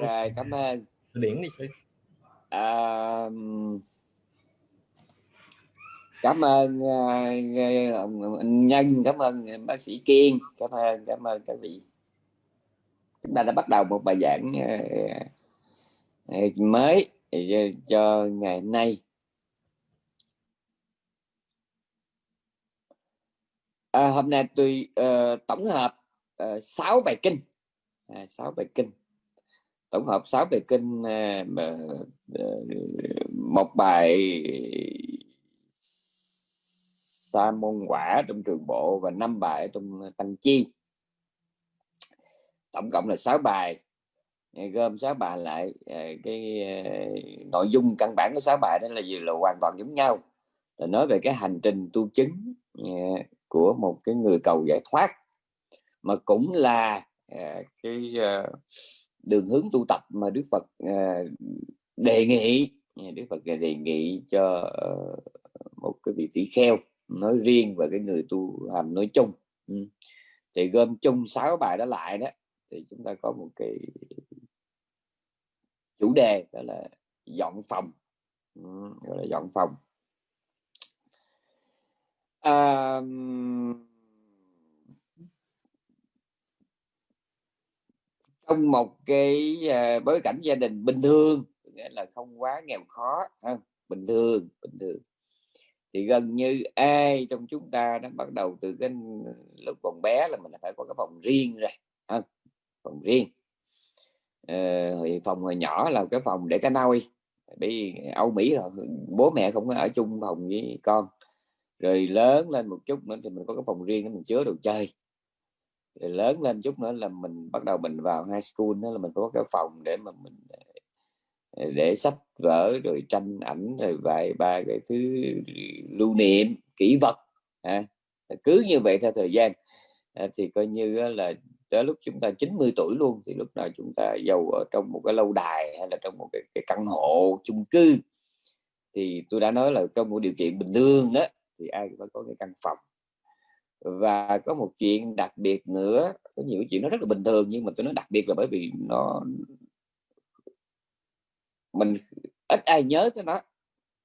rồi cảm ơn. Điển đi sư à, cảm ơn uh, nhân cảm ơn bác sĩ kiên cảm ơn cảm ơn các vị. Chúng ta đã bắt đầu một bài giảng uh, mới cho ngày nay. À, hôm nay tôi uh, tổng hợp uh, 6 bài kinh. À, 6 bài kinh tổng hợp 6 bài kinh à, à, một bài sa môn quả trong trường bộ và năm bài trong tăng chi. Tổng cộng là 6 bài à, gom 6 bài lại cái nội dung căn bản của 6 bài đó là gì? Là hoàn toàn giống nhau. Là nói về cái hành trình tu chứng của một cái người cầu giải thoát, mà cũng là cái đường hướng tu tập mà Đức Phật à, đề nghị à, Đức Phật đề nghị cho ờ, một cái vị tỷ kheo nói riêng và cái người tu hành nói chung. Ừ. Thì gom chung sáu bài đó lại đó thì chúng ta có một cái chủ đề đó là dọn phòng. Ừ, gọi là dọn phòng. À, trong một cái à, bối cảnh gia đình bình thường nghĩa là không quá nghèo khó ha? bình thường bình thường thì gần như ai trong chúng ta nó bắt đầu từ cái lúc còn bé là mình phải có cái phòng riêng rồi ha? phòng riêng ờ, phòng hồi nhỏ là cái phòng để cái nôi bị Âu Mỹ là bố mẹ không có ở chung phòng với con rồi lớn lên một chút nữa thì mình có cái phòng riêng để mình chứa đồ chơi rồi lớn lên chút nữa là mình bắt đầu mình vào high school đó là mình có cái phòng để mà mình ờ, để sách vở rồi tranh ảnh rồi vài ba cái thứ lưu niệm kỷ vật à, cứ như vậy theo thời gian. À, thì coi như là tới lúc chúng ta 90 tuổi luôn thì lúc nào chúng ta giàu ở trong một cái lâu đài hay là trong một cái, cái căn hộ chung cư. Thì tôi đã nói là trong một điều kiện bình thường đó thì ai cũng phải có cái căn phòng và có một chuyện đặc biệt nữa, có nhiều chuyện nó rất là bình thường, nhưng mà tôi nói đặc biệt là bởi vì nó mình ít ai nhớ tới nó.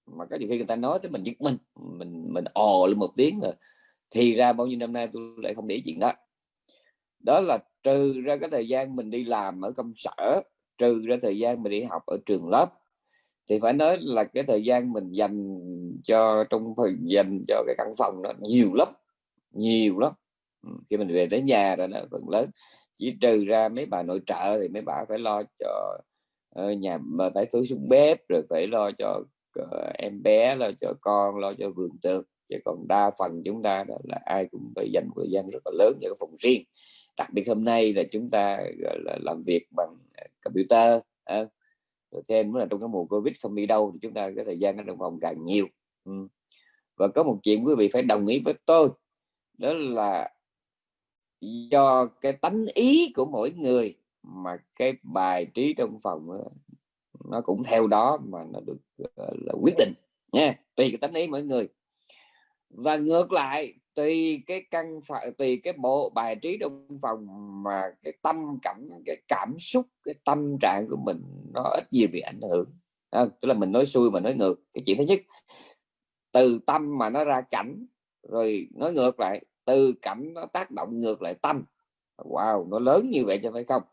Mà có nhiều khi người ta nói tới mình giật mình mình mình ồ lên một tiếng rồi thì ra bao nhiêu năm nay tôi lại không để chuyện đó. Đó là trừ ra cái thời gian mình đi làm ở công sở, trừ ra thời gian mình đi học ở trường lớp, thì phải nói là cái thời gian mình dành cho trong phần dành cho cái căn phòng nó nhiều lắm nhiều lắm. Ừ, khi mình về đến nhà rồi nó phần lớn. Chỉ trừ ra mấy bà nội trợ thì mấy bà phải lo cho ờ, nhà mà phải tưới xuống bếp rồi phải lo cho ờ, em bé lo cho con lo cho vườn tược. Chứ còn đa phần chúng ta đó là ai cũng phải dành thời gian rất là lớn cho cái phòng riêng. Đặc biệt hôm nay là chúng ta gọi là làm việc bằng computer à, rồi thêm là trong cái mùa covid không đi đâu thì chúng ta cái thời gian ở trong phòng càng nhiều. Ừ. và có một chuyện quý vị phải đồng ý với tôi đó là do cái tánh ý của mỗi người mà cái bài trí trong phòng nó cũng theo đó mà nó được là quyết định nha tùy cái tánh ý mỗi người. Và ngược lại tùy cái căn phải tùy cái bộ bài trí trong phòng mà cái tâm cảnh cái cảm xúc cái tâm trạng của mình nó ít gì bị ảnh hưởng. À, tức là mình nói xuôi mà nói ngược. Cái chuyện thứ nhất từ tâm mà nó ra cảnh rồi nói ngược lại từ cảnh nó tác động ngược lại tâm. Wow nó lớn như vậy cho phải không?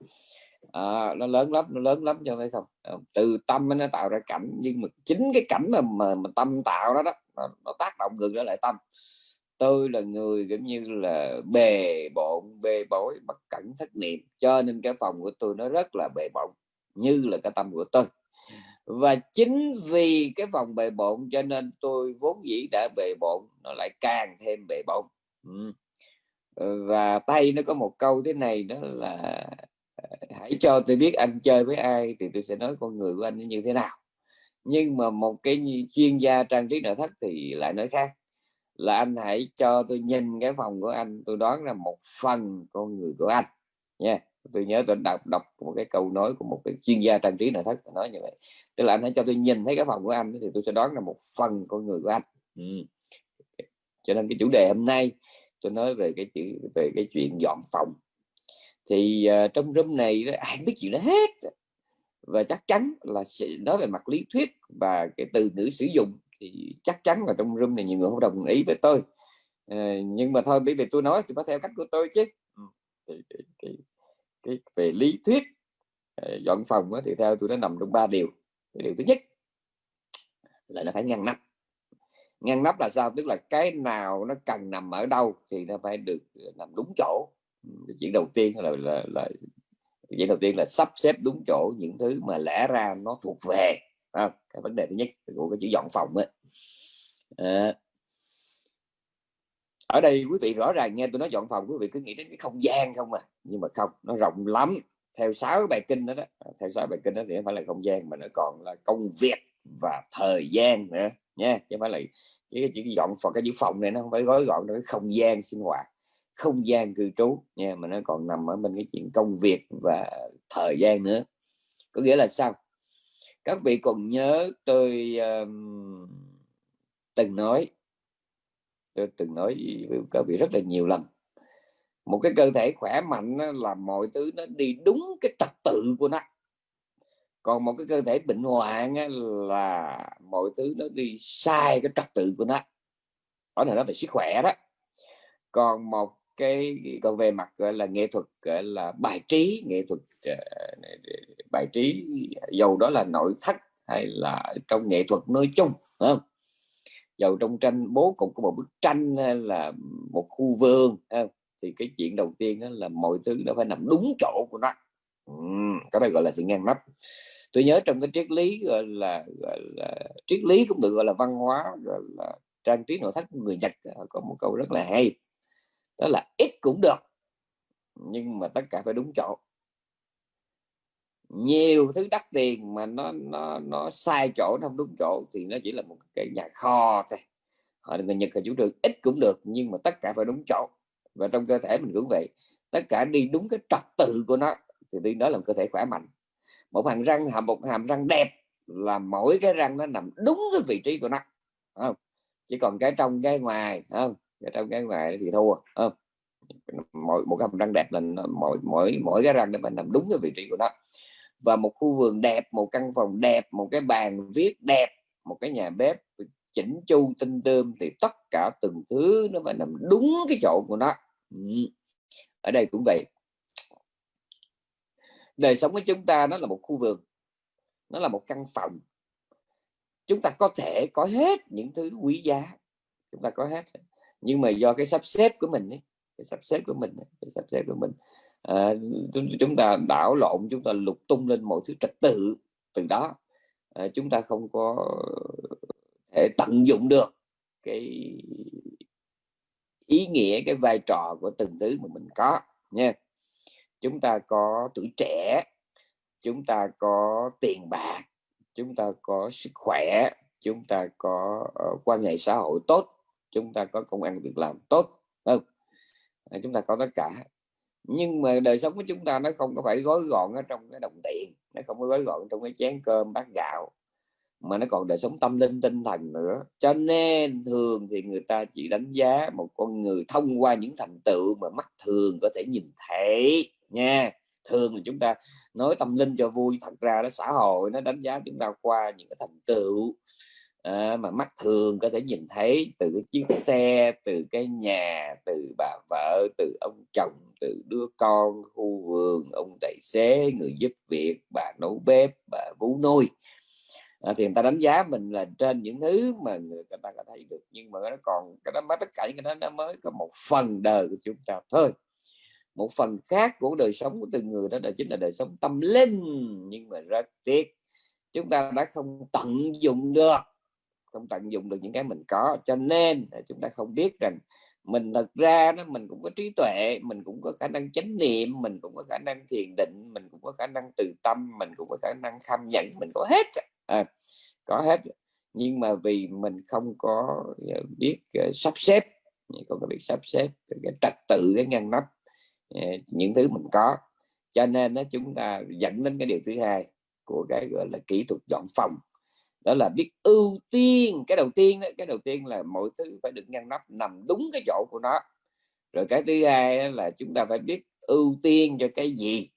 À, nó lớn lắm nó lớn lắm cho phải không? Ờ, từ tâm nó tạo ra cảnh nhưng mà chính cái cảnh mà mà, mà tâm tạo đó đó nó, nó tác động ngược lại tâm. Tôi là người giống như là bề bộn bề bối bất cẩn thất niệm cho nên cái phòng của tôi nó rất là bề bộn như là cái tâm của tôi. Và chính vì cái phòng bề bộn cho nên tôi vốn dĩ đã bề bộn nó lại càng thêm bề bộn. Ừ. Ờ, và tay nó có một câu thế này đó là ờ, hãy cho tôi biết anh chơi với ai thì tôi sẽ nói con người của anh như thế nào nhưng mà một cái chuyên gia trang trí nội thất thì lại nói khác, là anh hãy cho tôi nhìn cái phòng của anh, tôi đoán là một phần con người của anh nha yeah. tôi nhớ tôi đọc đọc một cái câu nói của một cái chuyên gia trang trí nội thất nói như vậy tức là anh hãy cho tôi nhìn thấy cái phòng của anh thì tôi sẽ đoán là một phần con người của anh ừ. cho nên cái chủ đề hôm nay tôi nói về cái chữ về cái chuyện dọn phòng. Thì uh, trong room này ai biết chuyện đó hết. Và chắc chắn là sẽ nói về mặt lý thuyết và cái từ ngữ sử dụng thì chắc chắn là trong room này nhiều người không đồng ý với tôi. Uh, nhưng mà thôi bởi vì tôi nói thì phải theo cách của tôi chứ. Ừ, thì, thì, thì, cái, về lý thuyết ờ, dọn phòng thì theo tôi nó nằm trong ba điều. Điều thứ nhất là nó phải ngăn nắp ngăn nắp là sao? Tức là cái nào nó cần nằm ở đâu thì nó phải được ờ, nằm đúng chỗ. Chuyện đầu tiên là là, là chuyện đầu tiên là sắp xếp đúng chỗ những thứ mà lẽ ra nó thuộc về à, cái vấn đề thứ nhất của cái chữ dọn phòng ấy. À, ờ. ở đây quý vị rõ ràng nghe tôi nói dọn phòng quý vị cứ nghĩ đến cái không gian không à. Nhưng mà không nó rộng lắm. Theo sáu bài kinh đó, đó theo sáu bài kinh đó thì không phải là không gian mà nó còn là công việc và thời gian nữa nha chứ không phải là cái chữ dọn phòng cái chữ phòng này nó không phải gói gọn nó không gian sinh hoạt không gian cư trú nha mà nó còn nằm ở bên cái chuyện công việc và thời gian nữa. Có nghĩa là sao? Các vị còn nhớ tôi um, từng nói tôi từng nói với các vị rất là nhiều lần. Một cái cơ thể khỏe mạnh là mọi thứ nó đi đúng cái trật tự của nó còn một cái cơ thể bệnh hoạn là mọi thứ nó đi sai cái trật tự của nó. Đó là nó về sức khỏe đó. Còn một cái, còn về mặt, gọi là, nghệ thuật, gọi là, bài trí, nghệ thuật ờ, bài trí, dầu đó là nội thất hay là trong nghệ thuật nói chung không? dầu trong tranh bố cục của một bức tranh hay là một khu vườn thì cái chuyện đầu tiên đó là mọi thứ nó phải nằm đúng chỗ của nó cái này gọi là sự ngang nắp tôi nhớ trong cái triết lý gọi là, gọi là triết lý cũng được gọi là văn hóa gọi là trang trí nội thất của người Nhật à, có một câu rất là hay. Đó là ít cũng được nhưng mà tất cả phải đúng chỗ. Nhiều thứ đắt tiền mà nó nó nó sai chỗ nó không đúng chỗ thì nó chỉ là một cái nhà kho thôi. Họ người Nhật là chủ trương ít cũng được nhưng mà tất cả phải đúng chỗ. Và trong cơ thể mình cũng vậy. Tất cả đi đúng cái trật tự của nó thì đi đó là một cơ thể khỏe mạnh. Một hàm răng, hàm một hàm răng đẹp là mỗi cái răng nó nằm đúng cái vị trí của nó không? Chỉ còn cái trong cái ngoài không? Cái trong cái ngoài thì thua không? Mỗi, một cái hàm răng đẹp là mỗi mỗi mỗi cái răng nó phải nằm đúng cái vị trí của nó. Và một khu vườn đẹp, một căn phòng đẹp, một cái bàn viết đẹp, một cái nhà bếp chỉnh chu, tinh tươm thì tất cả từng thứ nó phải nằm đúng cái chỗ của nó. Ừ. Ở đây cũng vậy đời sống của chúng ta nó là một khu vườn nó là một căn phòng. Chúng ta có thể có hết những thứ quý giá chúng ta có hết. Nhưng mà do cái sắp xếp của mình ấy, cái sắp xếp của mình cái sắp xếp của mình à, chúng ta đảo lộn chúng ta lục tung lên mọi thứ trật tự từ đó. À, chúng ta không có thể tận dụng được cái ý nghĩa cái vai trò của từng thứ mà mình có nha chúng ta có tuổi trẻ chúng ta có tiền bạc chúng ta có sức khỏe chúng ta có uh, quan hệ xã hội tốt chúng ta có công ăn việc làm tốt không? À, chúng ta có tất cả. Nhưng mà đời sống của chúng ta nó không có phải gói gọn ở trong cái đồng tiền nó không có gói gọn trong cái chén cơm bát gạo mà nó còn đời sống tâm linh tinh thần nữa. Cho nên thường thì người ta chỉ đánh giá một con người thông qua những thành tựu mà mắt thường có thể nhìn thấy nha. Thường là chúng ta nói tâm linh cho vui thật ra nó xã hội nó đánh giá chúng ta qua những cái thành tựu à, mà mắt thường có thể nhìn thấy từ cái chiếc xe từ cái nhà từ bà vợ từ ông chồng từ đứa con khu vườn ông tài xế người giúp việc bà nấu bếp bà vú nuôi. À, thì người ta đánh giá mình là trên những thứ mà người ta có thấy được nhưng mà nó còn cái đó mới tất cả những cái đó nó mới có một phần đời của chúng ta thôi một phần khác của đời sống của từng người đó là chính là đời sống tâm linh. Nhưng mà rất tiếc chúng ta đã không tận dụng được không tận dụng được những cái mình có. Cho nên à, chúng ta không biết rằng mình thật ra nó mình cũng có trí tuệ mình cũng có khả năng chánh niệm mình cũng có khả năng thiền định mình cũng có khả năng từ tâm mình cũng có khả năng kham nhận mình có hết. À, có hết. Nhưng mà vì mình không có à, biết uh, sắp xếp không có biết sắp xếp cái trật tự cái ngăn nắp Ờ, những thứ mình có. Cho nên nó chúng ta dẫn đến cái điều thứ hai của cái gọi là kỹ thuật dọn phòng. Đó là biết ưu tiên cái đầu tiên đó, cái đầu tiên là mọi thứ phải được ngăn nắp nằm đúng cái chỗ của nó. Rồi cái thứ hai là chúng ta phải biết ưu tiên cho cái gì.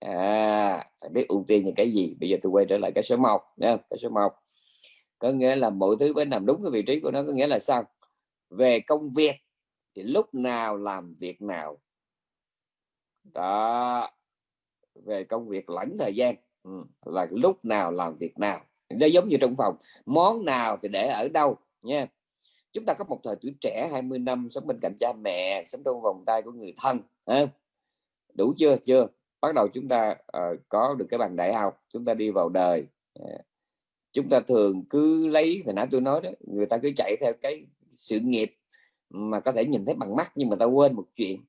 À phải biết ưu tiên cho cái gì. Bây giờ tôi quay trở lại cái số 1 nha cái số 1 có nghĩa là mọi thứ phải nằm đúng cái vị trí của nó. Có nghĩa là sao? Về công việc thì lúc nào làm việc nào đó. Về công việc lẫn thời gian. Ừ. là lúc nào làm việc nào. Nó giống như trong phòng. Món nào thì để ở đâu nha. Chúng ta có một thời tuổi trẻ 20 năm sống bên cạnh cha mẹ sống trong vòng tay của người thân đủ chưa? Chưa. Bắt đầu chúng ta uh, có được cái bằng đại học chúng ta đi vào đời. Ờ, chúng ta thường cứ lấy thì nãy tôi nói đó người ta cứ chạy theo cái sự nghiệp mà có thể nhìn thấy bằng mắt nhưng mà ta quên một chuyện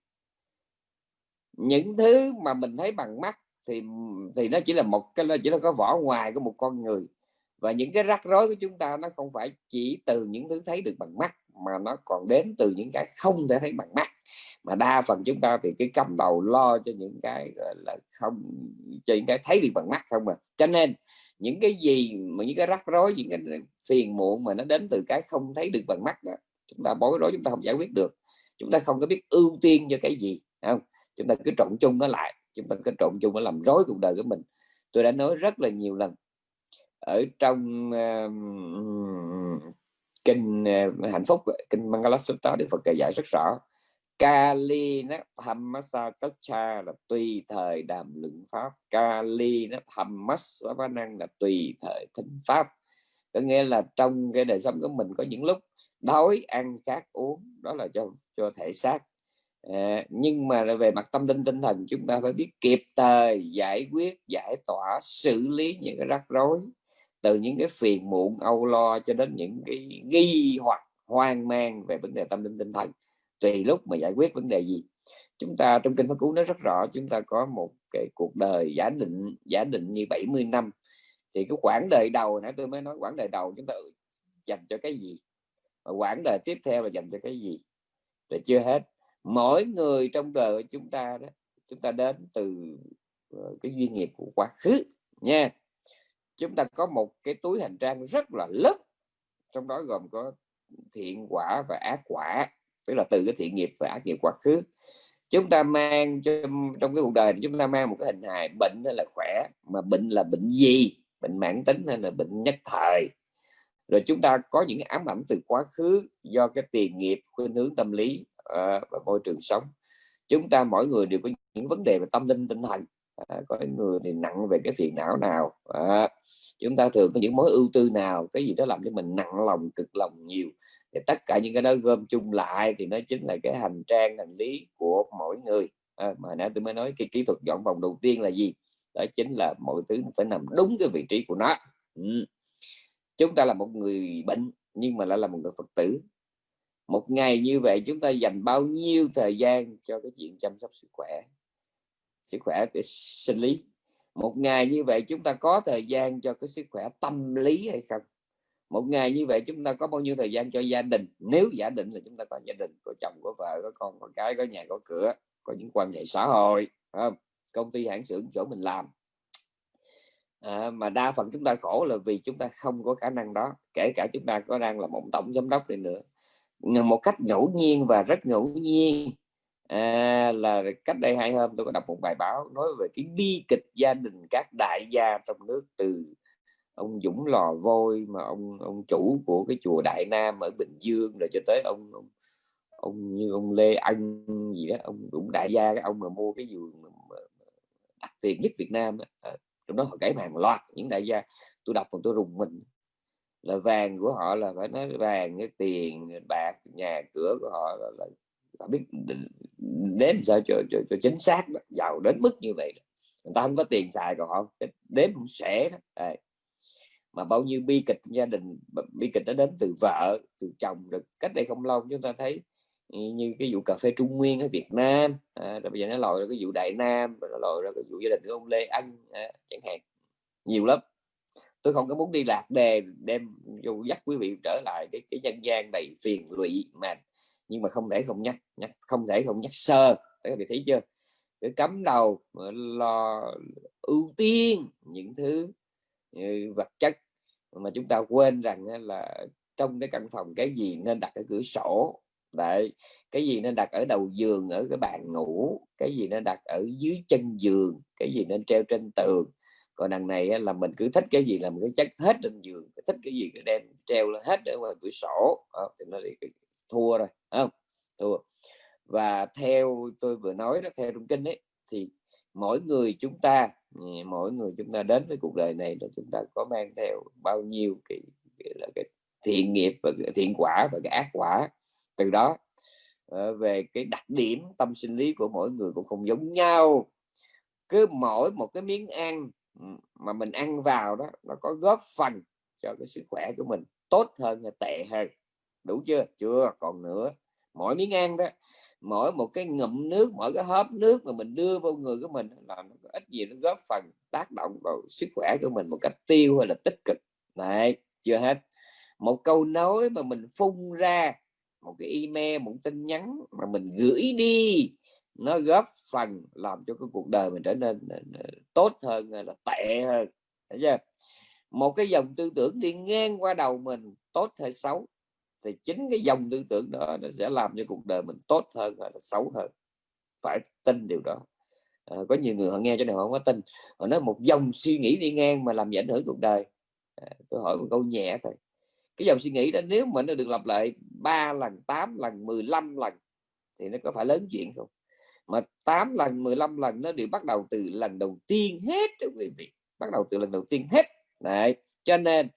những thứ mà mình thấy bằng mắt thì thì nó chỉ là một cái, nó chỉ là có vỏ ngoài của một con người. Và những cái rắc rối của chúng ta nó không phải chỉ từ những thứ thấy được bằng mắt, mà nó còn đến từ những cái không thể thấy bằng mắt. Mà đa phần chúng ta thì cái cắm đầu lo cho những cái, gọi là, không, cho những cái thấy được bằng mắt không mà cho nên, những cái gì mà những cái rắc rối, những cái phiền muộn mà nó đến từ cái không thấy được bằng mắt đó, chúng ta bối rối, chúng ta không giải quyết được. Chúng ta không có biết ưu tiên cho cái gì không? Chúng ta cứ trộn chung nó lại chúng ta cứ trộn chung nó làm rối cuộc đời của mình. Tôi đã nói rất là nhiều lần ở trong uh, kinh uh, hạnh phúc kinh Mangalasutta Đức Phật kể dạy rất rõ. Kali nó Hammasa Tacha là tùy thời đàm luận pháp. Kali nó Hammasa năng là tùy thời thính pháp. Có nghĩa là trong cái đời sống của mình có những lúc đói ăn khát uống đó là cho cho thể xác à, nhưng mà về mặt tâm linh tinh thần chúng ta phải biết kịp thời giải quyết giải tỏa xử lý những cái rắc rối từ những cái phiền muộn âu lo cho đến những cái nghi hoặc hoang mang về vấn đề tâm linh tinh thần. Tùy lúc mà giải quyết vấn đề gì. Chúng ta trong kinh pháp cú nó rất rõ chúng ta có một cái cuộc đời giả định giả định như 70 năm. Thì cái quãng đời đầu nãy tôi mới nói quãng đời đầu chúng ta dành cho cái gì? Và quãng đời tiếp theo là dành cho cái gì? Rồi chưa hết mỗi người trong đời của chúng ta đó chúng ta đến từ ờ, cái duyên nghiệp của quá khứ nha. Chúng ta có một cái túi hành trang rất là lớn trong đó gồm có thiện quả và ác quả tức là từ cái thiện nghiệp và ác nghiệp quá khứ. Chúng ta mang trong, trong cái cuộc đời chúng ta mang một cái hình hài bệnh hay là khỏe mà bệnh là bệnh gì? Bệnh mãn tính hay là bệnh nhất thời? Rồi chúng ta có những cái ám ảnh từ quá khứ do cái tiền nghiệp khuynh hướng tâm lý à, và môi trường sống. Chúng ta mỗi người đều có những vấn đề về tâm linh tinh thần. À, có người thì nặng về cái phiền não nào à, chúng ta thường có những mối ưu tư nào cái gì đó làm cho mình nặng lòng cực lòng nhiều. Thì tất cả những cái đó gom chung lại thì nó chính là cái hành trang hành lý của mỗi người. À, mà nãy tôi mới nói cái kỹ thuật dọn vòng đầu tiên là gì? Đó chính là mọi thứ phải nằm đúng cái vị trí của nó. Ừ. chúng ta là một người bệnh nhưng mà lại là một người phật tử một ngày như vậy chúng ta dành bao nhiêu thời gian cho cái chuyện chăm sóc sức khỏe? Sức khỏe về sinh lý. Một ngày như vậy chúng ta có thời gian cho cái sức khỏe tâm lý hay không? Một ngày như vậy chúng ta có bao nhiêu thời gian cho gia đình? Nếu giả định là chúng ta có gia đình có chồng có vợ có con có cái có nhà có cửa có những quan hệ xã hội không? công ty hãng xưởng chỗ mình làm. À, mà đa phần chúng ta khổ là vì chúng ta không có khả năng đó. Kể cả chúng ta có đang là một tổng giám đốc đi nữa một cách ngẫu nhiên và rất ngẫu nhiên. À, là cách đây hai hôm tôi có đọc một bài báo nói về cái bi kịch gia đình các đại gia trong nước từ ông Dũng Lò Vôi mà ông ông chủ của cái chùa Đại Nam ở Bình Dương rồi cho tới ông ông, ông như ông Lê Anh gì đó ông cũng đại gia cái ông mà mua cái vườn đắt tiền nhất Việt Nam à, trong ờ, đó họ kể hàng loạt những đại gia tôi đọc còn tôi rùng mình là vàng của họ là phải nói vàng cái tiền bạc nhà cửa của họ là, là họ biết đếm sao cho, cho, cho chính xác đó. giàu đến mức như vậy đó. người ta không có tiền xài còn họ đếm cũng sẽ đó. À, mà bao nhiêu bi kịch gia đình bi kịch nó đến từ vợ từ chồng được cách đây không lâu chúng ta thấy như cái vụ cà phê Trung Nguyên ở Việt Nam à, rồi bây giờ nó lòi ra cái vụ Đại Nam rồi nó lòi ra cái vụ gia đình của ông Lê Anh à, chẳng hạn nhiều lắm tôi không có muốn đi lạc đề, đem, dù dắt quý vị trở lại cái cái nhân gian đầy phiền lụy mà, nhưng mà không thể không nhắc nhắc, không thể không nhắc sơ. Các vị thấy chưa? Để cấm đầu lo ưu tiên những thứ ừ, vật chất mà chúng ta quên rằng là trong cái căn phòng cái gì nên đặt cái cửa sổ. Đấy, cái gì nên đặt ở đầu giường, ở cái bàn ngủ, cái gì nên đặt ở dưới chân giường, cái gì nên treo trên tường còn đằng này là mình cứ thích cái gì là mình cứ chất hết trên giường thích cái gì cứ đem treo lên hết ở ngoài cửa sổ. À, thì nó thì thua rồi không? Thua. Và theo tôi vừa nói đó theo trung kinh ấy thì mỗi người chúng ta ừ, mỗi người chúng ta đến với cuộc đời này là chúng ta có mang theo bao nhiêu cái, cái, là cái thiện nghiệp và cái thiện quả và cái ác quả từ đó. Ờ, về cái đặc điểm tâm sinh lý của mỗi người cũng không giống nhau. Cứ mỗi một cái miếng ăn mà mình ăn vào đó, nó có góp phần cho cái sức khỏe của mình tốt hơn hay tệ hơn. Đủ chưa? Chưa, còn nữa. Mỗi miếng ăn đó, mỗi một cái ngụm nước, mỗi cái hớp nước mà mình đưa vào người của mình là nó có ít gì nó góp phần tác động vào sức khỏe của mình một cách tiêu hay là tích cực. Này chưa hết. Một câu nói mà mình phun ra, một cái email, một tin nhắn mà mình gửi đi nó góp phần làm cho cái cuộc đời mình trở nên ờ, ờ, tốt hơn là tệ hơn thấy chưa? Một cái dòng tư tưởng đi ngang qua đầu mình tốt hay xấu thì chính cái dòng tư tưởng đó nó sẽ làm cho cuộc đời mình tốt hơn hay là xấu hơn. Phải tin điều đó. À, có nhiều người họ nghe cho này họ không có tin. Họ nói một dòng suy nghĩ đi ngang mà làm ảnh hưởng cuộc đời. À, tôi hỏi một câu nhẹ thôi. Cái dòng suy nghĩ đó nếu mà nó được lặp lại 3 lần 8 lần 15 lần thì nó có phải lớn chuyện không? Mà 8 lần 15 lần nó đều bắt đầu từ lần đầu tiên hết chứ quý vị bắt đầu từ lần đầu tiên hết Đấy. cho nên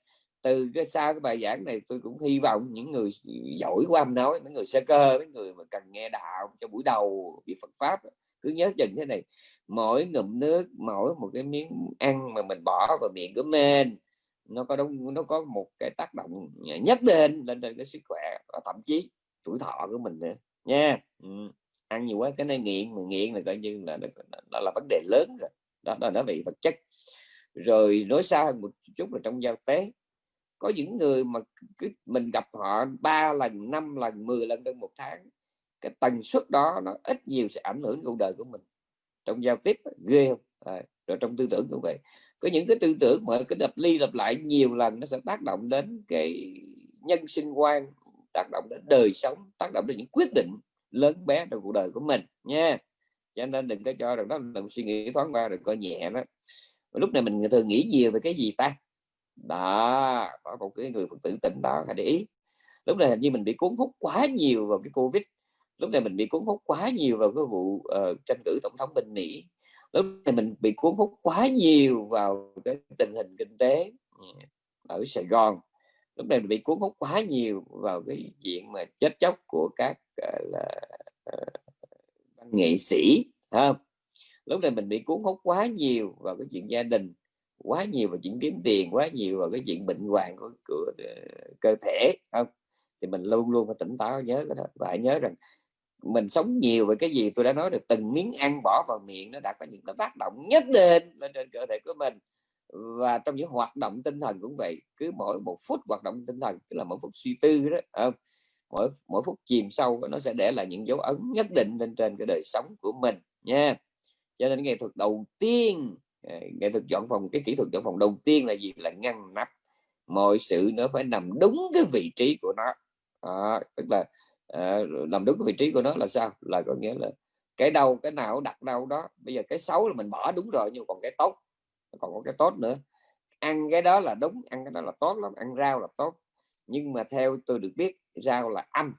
từ cái sau cái bài giảng này tôi cũng hy vọng những người giỏi qua âm nói những người sơ cơ, mấy người mà cần nghe đạo cho buổi đầu biết Phật pháp, cứ nhớ chừng thế này mỗi ngụm nước, mỗi một cái miếng ăn mà mình bỏ vào miệng của mình, nó có đúng nó có một cái tác động nhất định lên trên cái sức khỏe và thậm chí tuổi thọ của mình nữa nha ừ ăn nhiều quá cái này nghiện mà nghiện là coi như là là, là vấn đề lớn rồi. Đó, đó là nó bị vật chất. Rồi nói xa hơn một chút là trong giao tế có những người mà cứ mình gặp họ ba lần năm lần 10 lần trong một tháng cái tần suất đó nó ít nhiều sẽ ảnh hưởng cuộc đời của mình. Trong giao tiếp ghê không? À, rồi trong tư tưởng cũng vậy. Có những cái tư tưởng mà cái đập ly lặp lại nhiều lần nó sẽ tác động đến cái nhân sinh quan tác động đến đời sống tác động đến những quyết định lớn bé trong cuộc đời của mình nha. Cho nên đừng có cho rằng đó đừng suy nghĩ thoáng qua đừng coi nhẹ đó. Lúc này mình thường nghĩ nhiều về cái gì ta? Đó có một cái người phật tử tỉnh đó hãy để ý. Lúc này hình như mình bị cuốn hút quá nhiều vào cái covid. Lúc này mình bị cuốn hút quá nhiều vào cái vụ uh, tranh cử tổng thống bên mỹ. Lúc này mình bị cuốn hút quá nhiều vào cái tình hình kinh tế ừ, ở sài gòn. Lúc này mình bị cuốn hút quá nhiều vào cái diện mà chết chóc của các là ờ, văn nghệ sĩ không? Lúc này mình bị cuốn hút quá nhiều vào cái chuyện gia đình quá nhiều vào chuyện kiếm tiền quá nhiều vào cái chuyện bệnh hoạn của, của uh, cơ thể không? Thì mình luôn luôn phải tỉnh táo nhớ cái đó. Và hãy nhớ rằng mình sống nhiều về cái gì tôi đã nói được từng miếng ăn bỏ vào miệng nó đã có những cái tác động nhất định lên trên cơ thể của mình. Và trong những hoạt động tinh thần cũng vậy cứ mỗi một phút hoạt động tinh thần tức là mỗi phút suy tư đó không? Mỗi mỗi phút chìm sâu nó sẽ để lại những dấu ấn nhất định lên trên cái đời sống của mình nha. Cho nên nghệ thuật đầu tiên ờ, nghệ thuật dọn phòng cái kỹ thuật dọn phòng đầu tiên là gì? Là ngăn nắp. Mọi sự nó phải nằm đúng cái vị trí của nó. À, tức là à, nằm đúng cái vị trí của nó là sao? Là có nghĩa là cái đâu cái nào đặt đâu đó. Bây giờ cái xấu là mình bỏ đúng rồi nhưng còn cái tốt. Còn có cái tốt nữa. Ăn cái đó là đúng ăn cái đó là tốt lắm ăn rau là tốt. Nhưng mà theo tôi được biết rau là âm.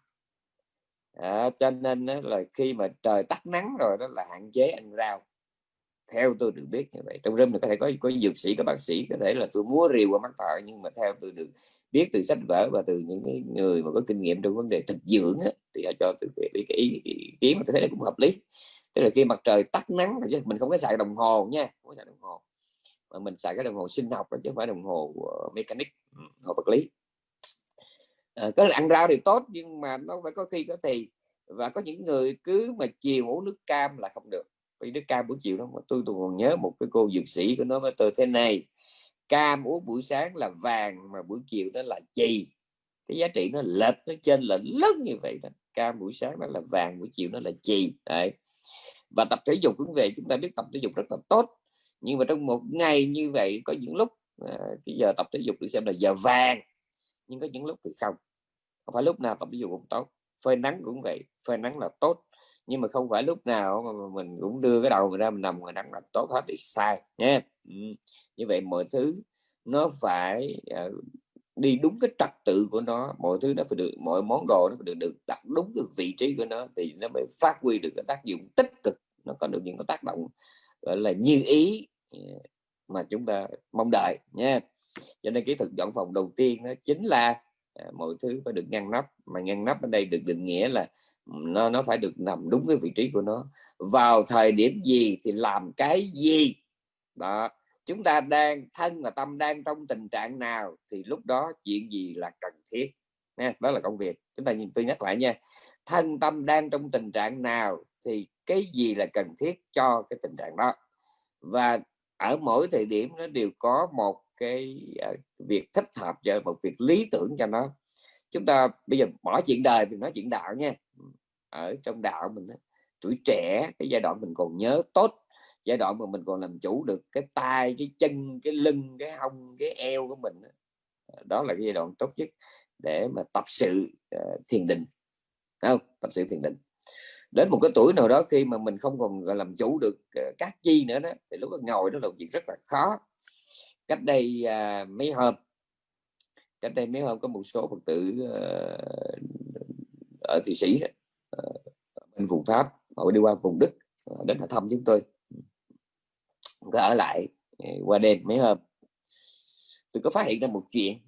À, cho nên là khi mà trời tắt nắng rồi đó là hạn chế ăn rau. Theo tôi được biết như vậy. Trong rơm có thể có có dược sĩ có bác sĩ có thể là tôi múa rìu qua mắt thợ nhưng mà theo tôi được biết từ sách vở và từ những cái người mà có kinh nghiệm trong vấn đề thực dưỡng á, thì họ cho từ cái, cái ý, ý kiến mà tôi thấy là cũng hợp lý. Tức là khi mặt trời tắt nắng chứ mình không có xài đồng hồ nha không có xài đồng hồ. Mà mình xài cái đồng hồ sinh học chứ không phải đồng hồ uh, mechanic ừ, hồ vật lý à, có ăn rau thì tốt nhưng mà nó phải có khi có thì và có những người cứ mà chiều uống nước cam là không được. Vì nước cam buổi chiều đó mà tôi tôi còn nhớ một cái cô dược sĩ của nó với tôi thế này cam uống buổi sáng là vàng mà buổi chiều nó là chì. Cái giá trị nó lệch nó trên lệch lớn như vậy đó. Cam buổi sáng nó là vàng buổi chiều nó là chì. Đấy. Và tập thể dục cũng về chúng ta biết tập thể dục rất là tốt. Nhưng mà trong một ngày như vậy có những lúc à, cái giờ tập thể dục được xem là giờ vàng nhưng có những lúc thì không. Không phải lúc nào tập thể dục cũng tốt. Phơi nắng cũng vậy phơi nắng là tốt. Nhưng mà không phải lúc nào mà mình cũng đưa cái đầu mình ra mình nằm ngoài nắng là tốt hết thì sai nhé. Ừ. như vậy mọi thứ nó phải uh, đi đúng cái trật tự của nó. Mọi thứ nó phải được mọi món đồ nó phải được được đặt đúng cái vị trí của nó thì nó mới phát huy được cái tác dụng tích cực. Nó có được những cái tác động gọi là như ý ờ, mà chúng ta mong đợi nha cho nên kỹ thuật dọn phòng đầu tiên nó chính là à, mọi thứ phải được ngăn nắp. Mà ngăn nắp ở đây được định nghĩa là ừ, nó nó phải được nằm đúng cái vị trí của nó. Vào thời điểm gì thì làm cái gì? Đó chúng ta đang thân và tâm đang trong tình trạng nào thì lúc đó chuyện gì là cần thiết. Nha đó là công việc. Chúng ta nhìn tôi nhắc lại nha. Thân tâm đang trong tình trạng nào thì cái gì là cần thiết cho cái tình trạng đó? Và ở mỗi thời điểm nó đều có một cái ờ, việc thích hợp cho một việc lý tưởng cho nó. Chúng ta bây giờ bỏ chuyện đời mình nói chuyện đạo nha. Ở trong đạo mình tuổi trẻ cái giai đoạn mình còn nhớ tốt giai đoạn mà mình còn làm chủ được cái tay cái chân cái lưng cái hông cái eo của mình đó là cái giai đoạn tốt nhất để mà tập sự uh, thiền định. Không? Tập sự thiền định. Đến một cái tuổi nào đó khi mà mình không còn làm chủ được ờ, các chi nữa đó thì lúc đó ngồi đó là một việc rất là khó cách đây uh, mấy hôm cách đây mấy hôm có một số phật tử uh, ở thụy sĩ uh, bên vùng pháp họ đi qua vùng đức uh, đến họ thăm chúng tôi. Có ở lại ờ, qua đêm mấy hôm. Tôi có phát hiện ra một chuyện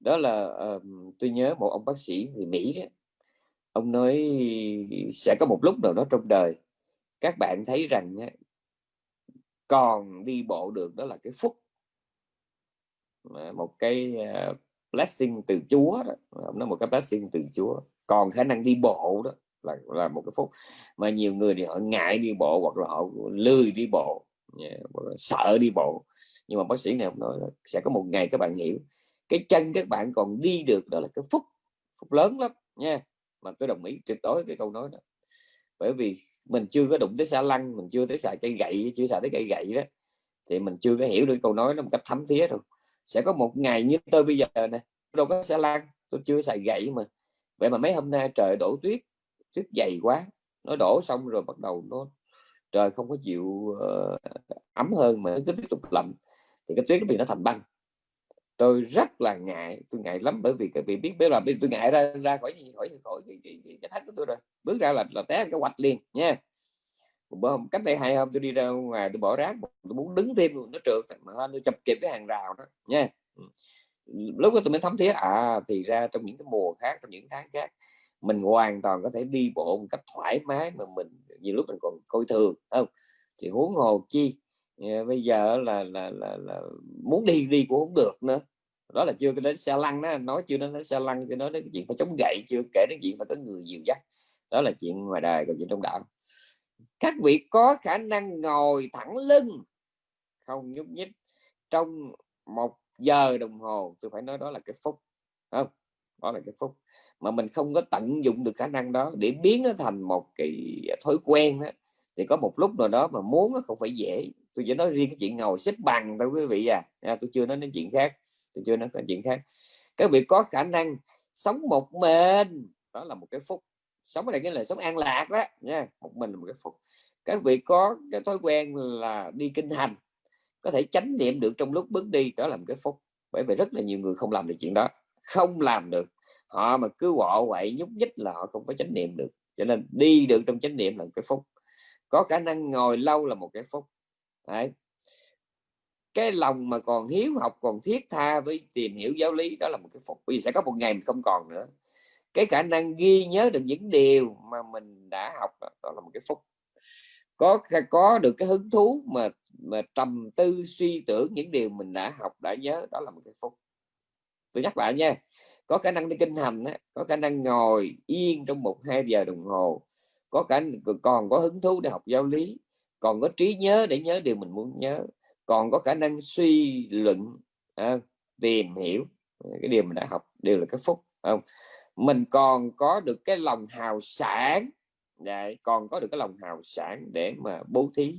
đó là uh, tôi nhớ một ông bác sĩ người Mỹ đó. Ông nói sẽ có một lúc nào đó trong đời các bạn thấy rằng còn đi bộ được đó là cái phúc. Ờ, một cái ờ, blessing từ Chúa đó. Ờ, nó một cái blessing từ Chúa. Còn khả năng đi bộ đó là là một cái phúc. Mà nhiều người thì họ ngại đi bộ hoặc là họ lười đi bộ. Dạ, sợ đi bộ. Nhưng mà bác sĩ này ông nói là sẽ có một ngày các bạn hiểu. Cái chân các bạn còn đi được đó là cái phúc. Phúc lớn lắm, nha. Mà tôi đồng ý tuyệt đối cái câu nói đó. Bởi vì mình chưa có đụng tới xa lăng, mình chưa tới xài cây gậy, chưa xài tới cây gậy đó, thì mình chưa có hiểu được câu nói nó một cách thấm thía đâu sẽ có một ngày như tôi bây giờ này đâu có xe lan tôi chưa xài gậy mà vậy mà mấy hôm nay trời đổ tuyết tuyết dày quá nó đổ xong rồi bắt đầu nó trời không có chịu uh, ấm hơn mà nó cứ tiếp tục lạnh thì cái tuyết nó bị nó thành băng tôi rất là ngại tôi ngại lắm bởi vì cái vị biết biết là tôi ngại ra ra khỏi khỏi khỏi cái, cái, cái, cái thách của tôi rồi bước ra là là té cái quạch liền nha một hôm cách đây hai hôm tôi đi ra ngoài tôi bỏ rác tôi muốn đứng thêm luôn nó trượt. Mà tôi chập kịp cái hàng rào đó nha. Ừ. Lúc đó tôi mới thấm thía à thì ra trong những cái mùa khác trong những tháng khác mình hoàn toàn có thể đi bộ một cách thoải mái mà mình nhiều lúc mình còn coi thường không? Thì huống hồ chi ờ, bây giờ là là, là, là muốn đi đi cũng không được nữa. Đó là chưa đến xe lăn đó nói chưa đến xe lăn cho nói đến chuyện phải chống gậy chưa kể đến chuyện phải có người dìu dắt. Đó là chuyện ngoài đời còn chuyện trong đạo các vị có khả năng ngồi thẳng lưng không nhúc nhích trong một giờ đồng hồ. Tôi phải nói đó là cái phúc không? Đó là cái phúc. Mà mình không có tận dụng được khả năng đó. Để biến nó thành một cái thói quen đó, thì có một lúc nào đó mà muốn nó không phải dễ. Tôi chỉ nói riêng cái chuyện ngồi xếp bằng thôi quý vị à, à tôi chưa nói đến chuyện khác. Tôi chưa nói đến chuyện khác. Các vị có khả năng sống một mình. Đó là một cái phúc sống ở đây cái là sống an lạc đó, nha. Một mình là một cái phúc các vị có cái thói quen là đi kinh hành, có thể chánh niệm được trong lúc bước đi, đó là một cái phúc. Bởi vì rất là nhiều người không làm được chuyện đó. Không làm được. Họ mà cứ quọ quậy nhúc nhích là họ không có chánh niệm được. Cho nên đi được trong chánh niệm là một cái phúc. Có khả năng ngồi lâu là một cái phúc. Đấy. cái lòng mà còn hiếu học, còn thiết tha với tìm hiểu giáo lý, đó là một cái phúc. Vì sẽ có một ngày mình không còn nữa cái khả năng ghi nhớ được những điều mà mình đã học đó, đó là một cái phúc. Có có được cái hứng thú mà mà trầm tư suy tưởng những điều mình đã học đã nhớ đó là một cái phúc. Tôi nhắc lại nha có khả năng đi kinh hành có khả năng ngồi yên trong một hai giờ đồng hồ có khả còn có hứng thú để học giáo lý còn có trí nhớ để nhớ điều mình muốn nhớ còn có khả năng suy luận à, tìm hiểu à, cái điều mình đã học đều là cái phúc không? Mình còn có được cái lòng hào sản Đấy, còn có được cái lòng hào sản để mà bố thí.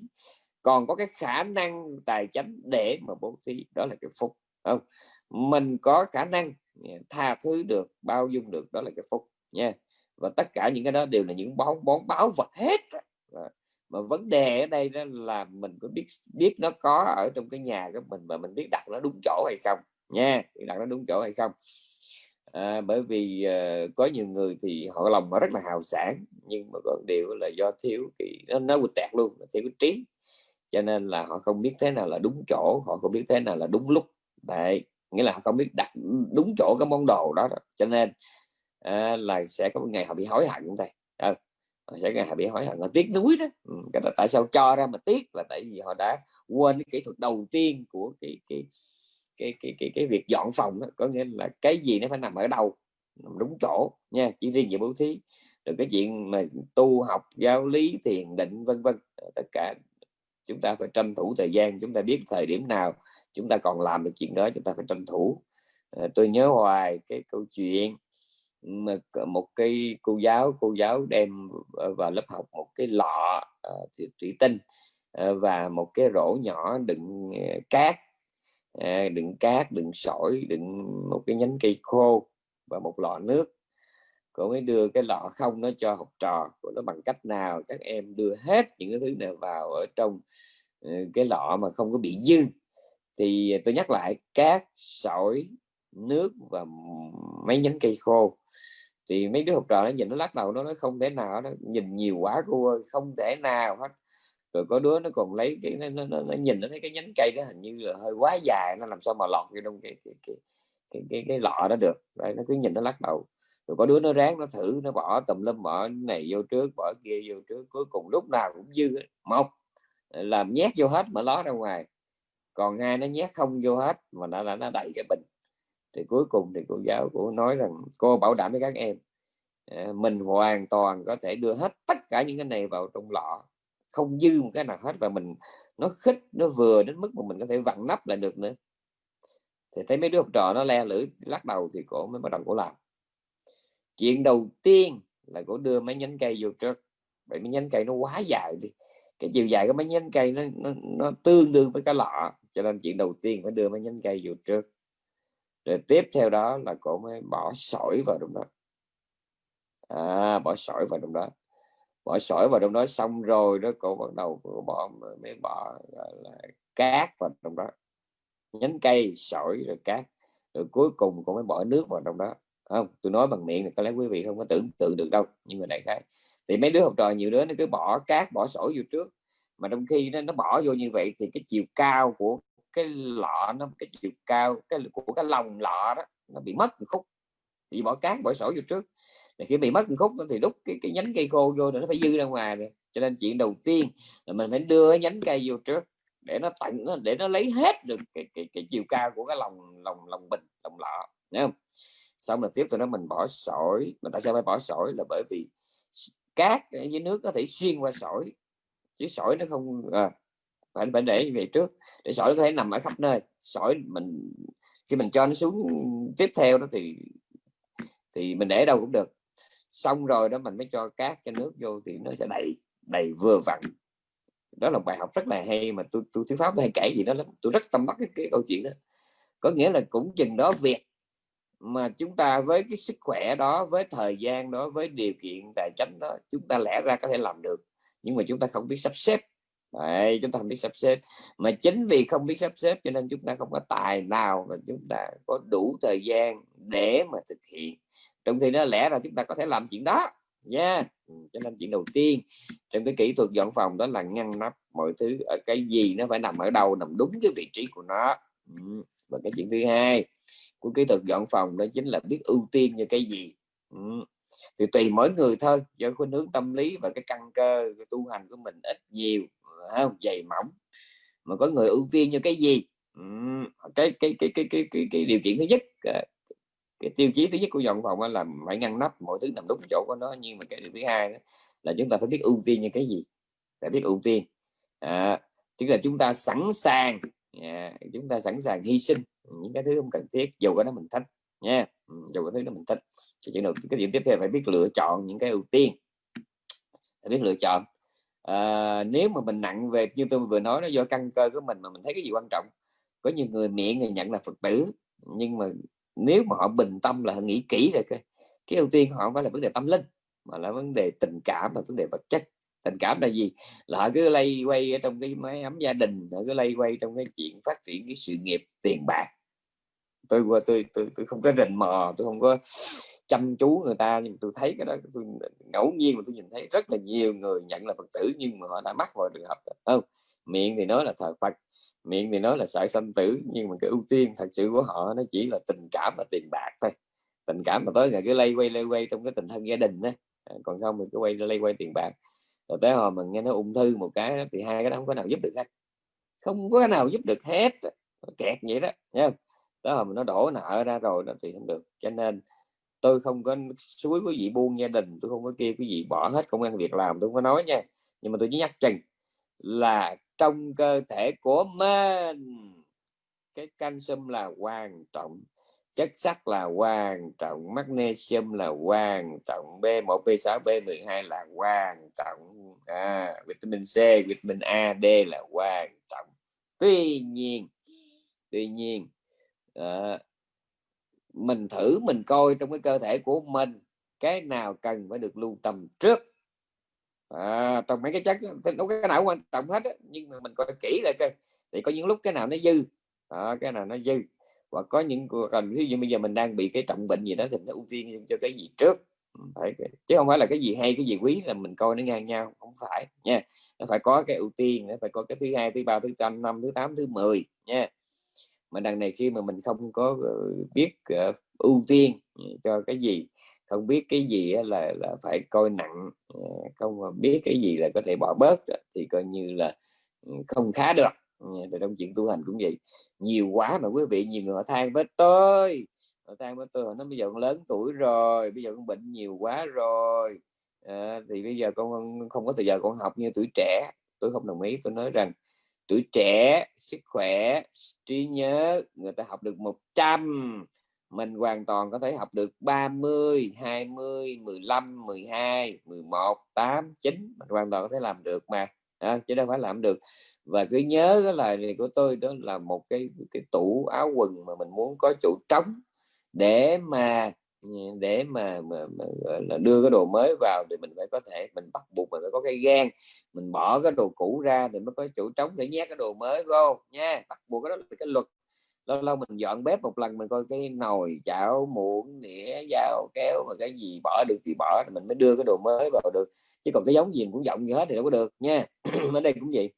Còn có cái khả năng tài chánh để mà bố thí đó là cái phúc không? Mình có khả năng à, tha thứ được bao dung được đó là cái phúc nha. Và tất cả những cái đó đều là những bón bón báo vật hết mà vấn đề ở đây đó là mình có biết biết nó có ở trong cái nhà của mình và mình biết đặt nó đúng chỗ hay không nha. Đặt nó đúng chỗ hay không à, bởi vì à, có nhiều người thì họ lòng họ rất là hào sản nhưng mà còn điều là do thiếu cái nó nó quịch tẹt luôn thiếu cái trí. Cho nên là họ không biết thế nào là đúng chỗ họ không biết thế nào là đúng lúc. Đấy nghĩa là họ không biết đặt đúng chỗ cái món đồ đó, đó. cho nên à, là sẽ có một ngày họ bị hối hận thầy à, ờ, họ sẽ ngày họ bị hối hận họ tiếc núi đó. Ừ, cái đó tại sao cho ra mà tiếc là tại vì họ đã quên cái kỹ thuật đầu tiên của cái cái cái cái cái, cái việc dọn phòng đó. có nghĩa là cái gì nó phải nằm ở đâu nằm đúng chỗ nha chỉ riêng về bố thí rồi cái chuyện mà tu học giáo lý thiền định vân vân ờ, tất cả chúng ta phải tranh thủ thời gian chúng ta biết thời điểm nào chúng ta còn làm được chuyện đó chúng ta phải tranh thủ à, tôi nhớ hoài cái câu chuyện mà một cái cô giáo cô giáo đem vào lớp học một cái lọ uh, thủy tinh uh, và một cái rổ nhỏ đựng uh, cát uh, đựng cát đựng sỏi đựng một cái nhánh cây khô và một lọ nước. Cô mới đưa cái lọ không nó cho học trò. Của nó bằng cách nào các em đưa hết những cái thứ này vào ở trong ờ, cái lọ mà không có bị dư? Thì tôi nhắc lại cát sỏi nước và mấy nhánh cây khô. Thì mấy đứa học trò nó nhìn nó lắc đầu nó nói không thể nào nó nhìn nhiều quá cô ơi không thể nào hết rồi có đứa nó còn lấy cái nó, nó, nó, nhìn nó thấy cái nhánh cây đó hình như là hơi quá dài nó làm sao mà lọt vô trong cái cái cái cái, cái, cái lọ đó được. Đấy, nó cứ nhìn nó lắc đầu. Rồi có đứa nó ráng nó thử nó bỏ tùm lum bỏ này vô trước bỏ kia vô trước cuối cùng lúc nào cũng dư một làm nhét vô hết mà ló ra ngoài. Còn hai nó nhét không vô hết mà nó là nó đầy cái bình. Thì cuối cùng thì cô giáo của nói rằng cô bảo đảm với các em à, mình hoàn toàn có thể đưa hết tất cả những cái này vào trong lọ không dư một cái nào hết và mình nó khích nó vừa đến mức mà mình có thể vặn nắp lại được nữa. Thì thấy mấy đứa học trò nó le lưỡi lắc đầu thì cổ mới bắt đầu cổ làm. Chuyện đầu tiên là cổ đưa mấy nhánh cây vô trước. Bởi mấy nhánh cây nó quá dài đi. Cái chiều dài của mấy nhánh cây nó, nó, nó tương đương với cái lọ. Cho nên chuyện đầu tiên phải đưa mấy nhánh cây vô trước. Rồi tiếp theo đó là cổ mới bỏ sỏi vào trong đó. À, bỏ sỏi vào trong đó bỏ sỏi vào trong đó xong rồi đó cổ bắt đầu cổ bỏ mới bỏ là cát vào trong đó. Nhánh cây sỏi rồi cát. Rồi cuối cùng cũng mới bỏ nước vào trong đó không? Tôi nói bằng miệng thì có lẽ quý vị không có tưởng tượng được đâu nhưng mà đại khái. Thì mấy đứa học trò nhiều đứa nó cứ bỏ cát bỏ sỏi vô trước. Mà trong khi nó, nó bỏ vô như vậy thì cái chiều cao của cái lọ nó cái chiều cao cái của cái lòng lọ đó nó bị mất một khúc. Bị bỏ cát bỏ sỏi vô trước thì khi bị mất một khúc thì lúc cái, cái nhánh cây khô vô thì nó phải dư ra ngoài rồi. Cho nên chuyện đầu tiên là mình phải đưa nhánh cây vô trước để nó tận để nó lấy hết được cái, cái, cái chiều cao của cái lòng lòng lòng bình lòng lọ nhá không? Xong rồi tiếp từ đó mình bỏ sỏi mà tại sao phải bỏ sỏi? Là bởi vì cát với nước có thể xuyên qua sỏi chứ sỏi nó không à, phải phải để về trước. Để sỏi nó có thể nằm ở khắp nơi. Sỏi mình khi mình cho nó xuống tiếp theo đó thì thì mình để đâu cũng được xong rồi đó mình mới cho cát cho nước vô thì nó sẽ đầy đầy vừa vặn. Đó là bài học rất là hay mà tôi tôi thuyết pháp hay kể gì đó lắm. Tôi rất tâm đắc cái, cái câu chuyện đó. Có nghĩa là cũng chừng đó việc mà chúng ta với cái sức khỏe đó với thời gian đó với điều kiện tài chính đó chúng ta lẽ ra có thể làm được. Nhưng mà chúng ta không biết sắp xếp. Đấy, chúng ta không biết sắp xếp. Mà chính vì không biết sắp xếp cho nên chúng ta không có tài nào mà chúng ta có đủ thời gian để mà thực hiện trong khi đó lẽ ra chúng ta có thể làm chuyện đó. Nha. Yeah. Cho nên chuyện đầu tiên trong cái kỹ thuật dọn phòng đó là ngăn nắp mọi thứ ở cái gì nó phải nằm ở đâu nằm đúng cái vị trí của nó. Ừ, và cái chuyện thứ hai của kỹ thuật dọn phòng đó chính là biết ưu tiên cho cái gì. Ừ thì tùy mỗi người thôi do khuynh hướng tâm lý và cái căn cơ cái tu hành của mình ít nhiều không dày mỏng. Mà có người ưu tiên cho cái gì? Ừ, cái cái cái cái cái cái, cái điều kiện thứ nhất à, cái tiêu chí thứ nhất của dọn phòng là phải ngăn nắp mọi thứ nằm đúng chỗ của nó nhưng mà cái điều thứ hai đó là chúng ta phải biết ưu tiên như cái gì? Phải biết ưu tiên. À, tức là chúng ta sẵn sàng à, chúng ta sẵn sàng hy sinh những cái thứ không cần thiết dù cái đó mình thích nha. Ừ, dù cái thứ đó mình thích. Thì chuyện đầu cái điểm tiếp theo phải biết lựa chọn những cái ưu tiên. Phải biết lựa chọn. À, nếu mà mình nặng về như tôi vừa nói nó do căn cơ của mình mà mình thấy cái gì quan trọng. Có nhiều người miệng thì nhận là phật tử nhưng mà nếu mà họ bình tâm là họ nghĩ kỹ rồi cái cái ưu tiên họ phải là vấn đề tâm linh mà là vấn đề tình cảm và vấn đề vật chất. Tình cảm là gì? Là họ cứ lay quay ở trong cái máy ấm gia đình họ cứ lay quay trong cái chuyện phát triển cái sự nghiệp tiền bạc. Tôi qua tôi tôi, tôi không có rình mò tôi không có chăm chú người ta nhưng tôi thấy cái đó tôi ngẫu nhiên mà tôi nhìn thấy rất là nhiều người nhận là phật tử nhưng mà họ đã mắc vào trường hợp không miệng thì nói là thờ phật miệng thì nói là sợ sanh tử nhưng mà cái ưu tiên thật sự của họ nó chỉ là tình cảm và tiền bạc thôi. Tình cảm mà tới là cứ lay quay lay quay trong cái tình thân gia đình đó à, còn không thì cứ quay lay quay tiền bạc. Rồi tới hồi mình nghe nó ung thư một cái đó, thì hai cái đó không có nào giúp được hết. Không có cái nào giúp được hết. Kẹt vậy đó nha đó là mình nó đổ nợ ra rồi đó thì không được. Cho nên tôi không có suối quý vị buông gia đình tôi không có kêu quý vị bỏ hết công ăn việc làm tôi không có nói nha. Nhưng mà tôi chỉ nhắc chừng là trong cơ thể của mình. Cái canxi là quan trọng chất sắt là quan trọng magnesium là quan trọng B1 B6 B12 là quan trọng. À, vitamin C vitamin A D là quan trọng. Tuy nhiên tuy nhiên à, mình thử mình coi trong cái cơ thể của mình cái nào cần phải được lưu tâm trước? À, trong mấy cái chất đâu cái nào quan trọng hết á. nhưng mà mình coi kỹ lại coi. Thì có những lúc cái nào nó dư. À, cái nào nó dư. Và có những cần ví dụ bây giờ mình đang bị cái trọng bệnh gì đó thì nó ưu tiên cho cái gì trước. Phải chứ không phải là cái gì hay cái gì quý là mình coi nó ngang nhau không phải nha. Nó phải có cái ưu tiên nó phải có cái thứ hai thứ ba thứ năm năm thứ tám thứ 10 nha. Mà đằng này khi mà mình không có ờ, biết uh, ưu tiên cho cái gì không biết cái gì là là phải coi nặng ờ, không biết cái gì là có thể bỏ bớt thì coi như là ừ, không khá được. Ờ, thì trong chuyện tu hành cũng vậy. Nhiều quá mà quý vị nhiều người họ than với tôi họ than với tôi nó bây giờ con lớn tuổi rồi bây giờ con bệnh nhiều quá rồi. À, thì bây giờ con không có thời giờ con học như tuổi trẻ. Tôi không đồng ý tôi nói rằng tuổi trẻ sức khỏe trí nhớ người ta học được 100 mình hoàn toàn có thể học được 30 20 15 12 11 8 9 mình hoàn toàn có thể làm được mà. À, chứ đâu phải làm được. Và cứ nhớ cái lời này của tôi đó là một cái cái tủ áo quần mà mình muốn có chỗ trống để mà ừ, để mà, mà, mà là đưa cái đồ mới vào thì mình phải có thể mình bắt buộc mình phải có cái gan mình bỏ cái đồ cũ ra thì mới có chỗ trống để nhét cái đồ mới vô nha. Bắt buộc cái đó là cái luật lâu lâu mình dọn bếp một lần mình coi cái nồi chảo muỗng đĩa dao kéo và cái gì bỏ được thì bỏ mình mới đưa cái đồ mới vào được. Chứ còn cái giống gì cũng dọn như hết thì đâu có được nha. Ở đây cũng vậy.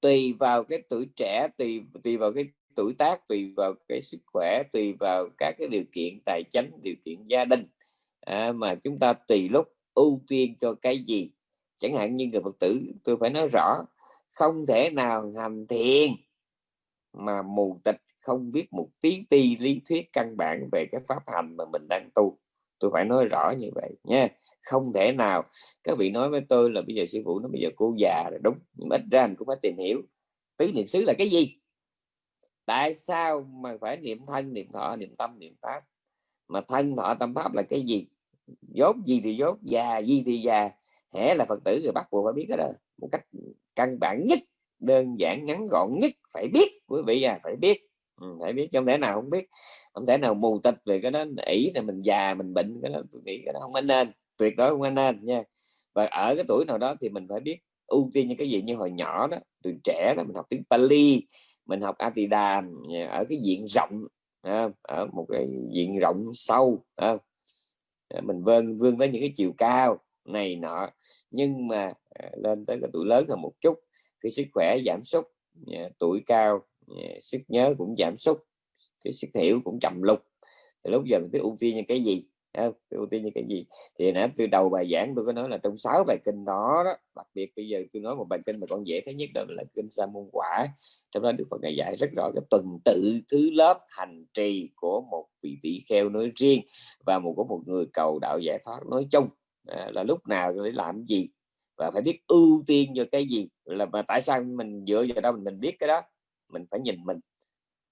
Tùy vào cái tuổi trẻ tùy tùy vào cái tuổi tác tùy vào cái sức khỏe tùy vào các cái điều kiện tài chính điều kiện gia đình. À, mà chúng ta tùy lúc ưu tiên cho cái gì. Chẳng hạn như người phật tử tôi phải nói rõ không thể nào hành thiền mà mù tịch, không biết một tí ti lý thuyết căn bản về cái pháp hành mà mình đang tu. Tôi phải nói rõ như vậy nha. Không thể nào. Các vị nói với tôi là bây giờ sư phụ nó bây giờ cô già rồi, đúng, nhưng ít ra mình cũng phải tìm hiểu. Tứ niệm xứ là cái gì? Tại sao mà phải niệm thân, niệm thọ, niệm tâm, niệm pháp? Mà thân, thọ, tâm, pháp là cái gì? Dốt gì thì dốt, già gì thì già. Hễ là phật tử rồi bắt buộc phải biết cái đó một cách căn bản nhất đơn giản ngắn gọn nhất phải biết quý vị à phải biết. Ừ, phải biết không thể nào không biết không thể nào mù tịch về cái đó ỷ là mình già mình bệnh cái đó tôi nghĩ cái đó không nên tuyệt đối không nên nha. Và ở cái tuổi nào đó thì mình phải biết ưu tiên những cái gì. Như hồi nhỏ đó từ trẻ đó mình học tiếng Pali mình học Atidam ở cái diện rộng ở một cái diện rộng sâu mình vươn vươn tới những cái chiều cao này nọ. Nhưng mà à, lên tới cái tuổi lớn hơn một chút cái sức khỏe giảm sút tuổi cao sức nhớ cũng giảm sút cái sức hiểu cũng chậm lục. Thì lúc giờ mình cứ ưu tiên như cái gì? Ưu tiên như cái gì? Thì nãy từ đầu bài giảng tôi có nói là trong sáu bài kinh đó, đó đặc biệt bây giờ tôi nói một bài kinh mà con dễ thấy nhất đó là kinh sa môn quả. Trong đó được phật ngài dạy rất rõ cái tuần tự thứ lớp hành trì của một vị tỷ kheo nói riêng và một của một người cầu đạo giải thoát nói chung. À, là lúc nào để làm gì? Và phải biết ưu tiên cho cái gì. Là mà tại sao mình dựa vào đâu mình, mình biết cái đó? Mình phải nhìn mình.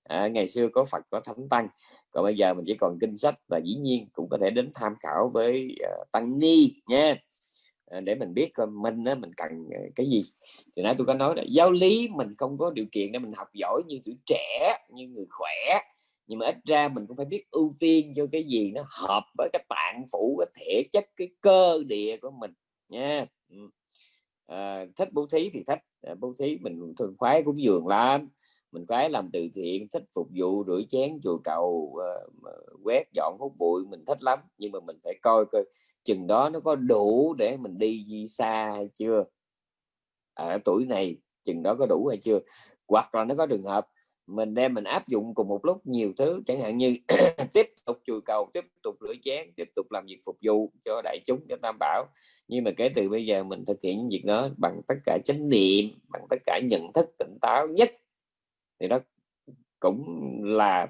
À, ngày xưa có phật có thánh tăng. Còn bây giờ mình chỉ còn kinh sách và dĩ nhiên cũng có thể đến tham khảo với uh, tăng ni nha à, để mình biết coi mình uh, mình cần ờ, cái gì. Thì nãy tôi có nói là giáo lý mình không có điều kiện để mình học giỏi như tuổi trẻ như người khỏe. Nhưng mà ít ra mình cũng phải biết ưu tiên cho cái gì nó hợp với cái tạng phủ cái thể chất cái cơ địa của mình nha Ừ. à, thích bố thí thì thích. À, bố thí mình thường khoái cúng dường lắm. Mình khoái làm từ thiện thích phục vụ rửa chén chùa cầu ờ, quét dọn hút bụi mình thích lắm. Nhưng mà mình phải coi coi chừng đó nó có đủ để mình đi di xa hay chưa? Ở tuổi này chừng đó có đủ hay chưa? Hoặc là nó có trường hợp mình đem mình áp dụng cùng một lúc nhiều thứ chẳng hạn như tiếp tục chùi cầu tiếp tục rửa chén tiếp tục làm việc phục vụ cho đại chúng cho tam bảo. Nhưng mà kể từ bây giờ mình thực hiện những việc đó bằng tất cả chánh niệm bằng tất cả nhận thức tỉnh táo nhất thì đó cũng là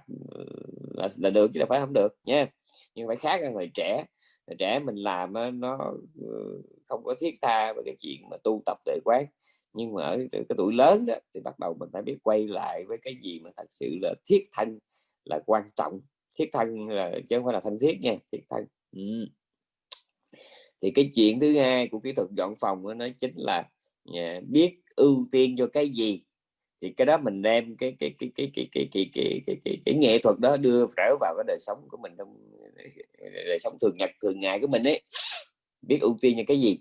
là, là được chứ là phải không được nha. Nhưng phải khác hơn người trẻ. Người trẻ mình làm nó ừ, không có thiết tha về cái chuyện mà tu tập tuệ quán nhưng mà ở cái tuổi lớn đó thì bắt đầu mình phải biết quay lại với cái gì mà thật sự là thiết thân là quan trọng thiết thân là chứ không phải là thân thiết nha thiết thân ừ. thì cái chuyện thứ hai của kỹ thuật dọn phòng nó chính là nhà, biết ưu tiên cho cái gì thì cái đó mình đem cái cái cái cái cái cái cái cái cái, cái, cái nghệ thuật đó đưa trở vào cái đời sống của mình trong đời sống thường nhật thường ngày của mình ấy biết ưu tiên cho cái gì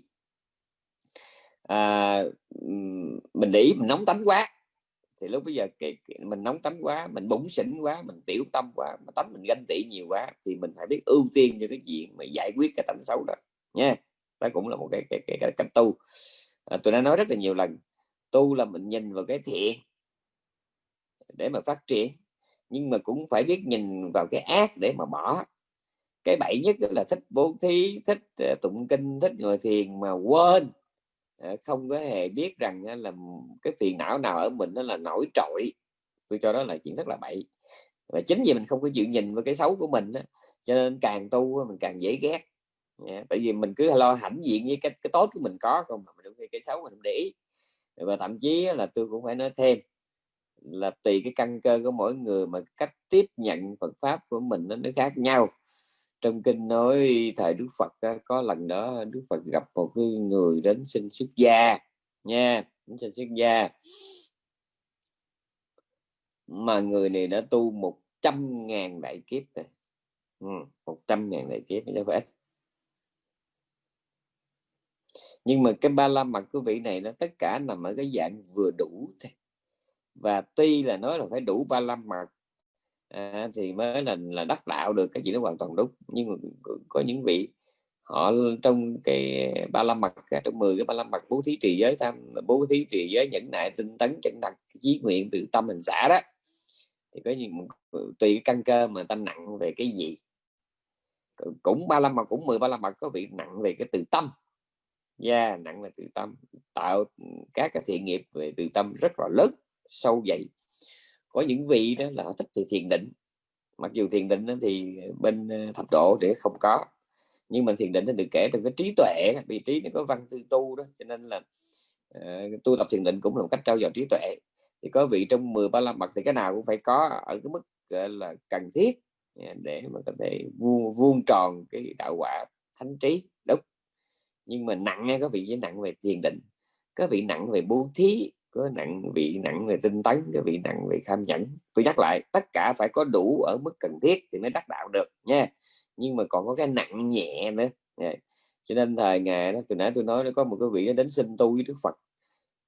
à, mình để ý mình nóng tánh quá. Thì lúc bây giờ cái, cái, mình nóng tánh quá mình bụng xỉn quá mình tiểu tâm quá mà tánh mình ganh tị nhiều quá thì mình phải biết ưu tiên cho cái chuyện mà giải quyết cái tánh xấu đó nha đó cũng là một cái cái, cái, cái cách tu. À, tôi đã nói rất là nhiều lần tu là mình nhìn vào cái thiện để mà phát triển nhưng mà cũng phải biết nhìn vào cái ác để mà bỏ. Cái bậy nhất là thích bố thí thích ờ, tụng kinh thích ngồi thiền mà quên. Ờ, không có hề biết rằng là cái phiền não nào ở mình nó là nổi trội. Tôi cho đó là chuyện rất là bậy. Và chính vì mình không có chịu nhìn vào cái xấu của mình đó, cho nên càng tu mình càng dễ ghét. Yeah, tại vì mình cứ lo hãnh diện với cái, cái tốt của mình có không mà mình cái xấu mình không để ý. Và thậm chí là tôi cũng phải nói thêm là tùy cái căn cơ của mỗi người mà cách tiếp nhận Phật pháp của mình nó khác nhau trong kinh nói thời Đức Phật có lần đó Đức Phật gặp một cái người đến xin xuất gia nha, đến xin xuất gia. Mà người này đã tu một trăm ngàn đại kiếp rồi. Ừ, một trăm ngàn đại kiếp, chứ phải nhưng mà cái ba la mật của vị này nó tất cả nằm ở cái dạng vừa đủ thôi. Và tuy là nói là phải đủ ba la mật à, thì mới là là đắc đạo được cái gì nó hoàn toàn đúng. Nhưng mà có những vị họ trong cái ba la mặt trong 10 cái ba la mặt bố thí trì giới tam bố thí trì giới nhẫn nại tinh tấn chân đặt chí nguyện từ tâm hình xã đó thì có những tùy cái căn cơ mà ta nặng về cái gì. Cũng ba la mật cũng 10 ba la mặt có vị nặng về cái từ tâm. Gia yeah, nặng là từ tâm tạo các cái thiện nghiệp về từ tâm rất là lớn sâu dày có những vị đó là thích thì thiền định. Mặc dù thiền định thì bên ờ, thập độ để không có. Nhưng mà thiền định nó được kể trong cái trí tuệ vị trí nó có văn tư tu đó cho nên là uh, tu tập thiền định cũng là một cách trao dồi trí tuệ. Thì có vị trong 10 ba la mật thì cái nào cũng phải có ở cái mức là cần thiết à, để mà có thể vuông, vuông tròn cái đạo quả thánh trí đúng. Nhưng mà nặng nghe có vị với nặng về thiền định có vị nặng về bố thí có nặng vị, nặng về tinh tấn cái vị, nặng về tham nhẫn tôi nhắc lại, tất cả phải có đủ ở mức cần thiết thì mới đắc đạo được, nha. Nhưng mà còn có cái nặng nhẹ nữa. Nha. cho nên thời ngày đó, từ nãy tôi nói nó có một cái vị nó đến xin tu với đức phật.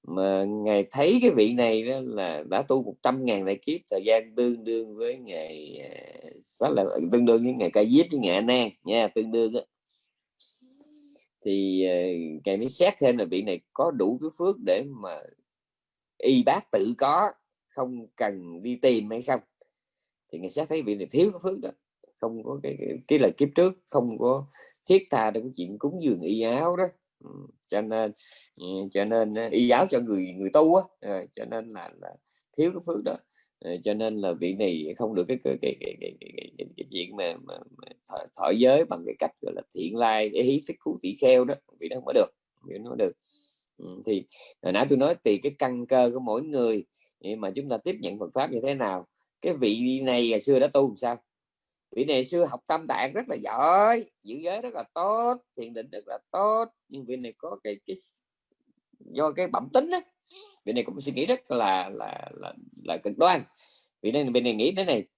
Mà ngài thấy cái vị này đó là đã tu 100 ngàn đại kiếp, thời gian tương đương với ngày rất à, là tương đương với ngày ca diếp với ngày nan, nha, tương đương đó thì à, ngài mới xét thêm là vị này có đủ cái phước để mà y bác tự có không cần đi tìm hay không. Thì người sẽ thấy vị này thiếu cái phước đó không có cái, cái, cái lời kiếp trước không có thiết tha trong cái chuyện cúng dường y áo đó. Ừ, cho nên ừ, cho nên ờ, y áo cho người người tu á ờ, cho nên là, là thiếu cái phước đó. Ờ, cho nên là vị này không được cái cái cái cái, cái, cái, cái, cái, cái chuyện mà, mà, mà thọ, thọ giới bằng cái cách gọi là thiện lai để hí phích cứu tỷ kheo đó. Vị đó không có được vị nó được thì hồi nãy tôi nói tùy cái căn cơ của mỗi người mà chúng ta tiếp nhận Phật pháp như thế nào? Cái vị này ngày xưa đã tu làm sao? Vị này xưa học tâm tạng rất là giỏi giữ giới rất là tốt thiền định rất là tốt nhưng vị này có cái cái do cái bẩm tính đó vị này cũng suy nghĩ rất là là là là cực đoan. Vị này vị này nghĩ thế này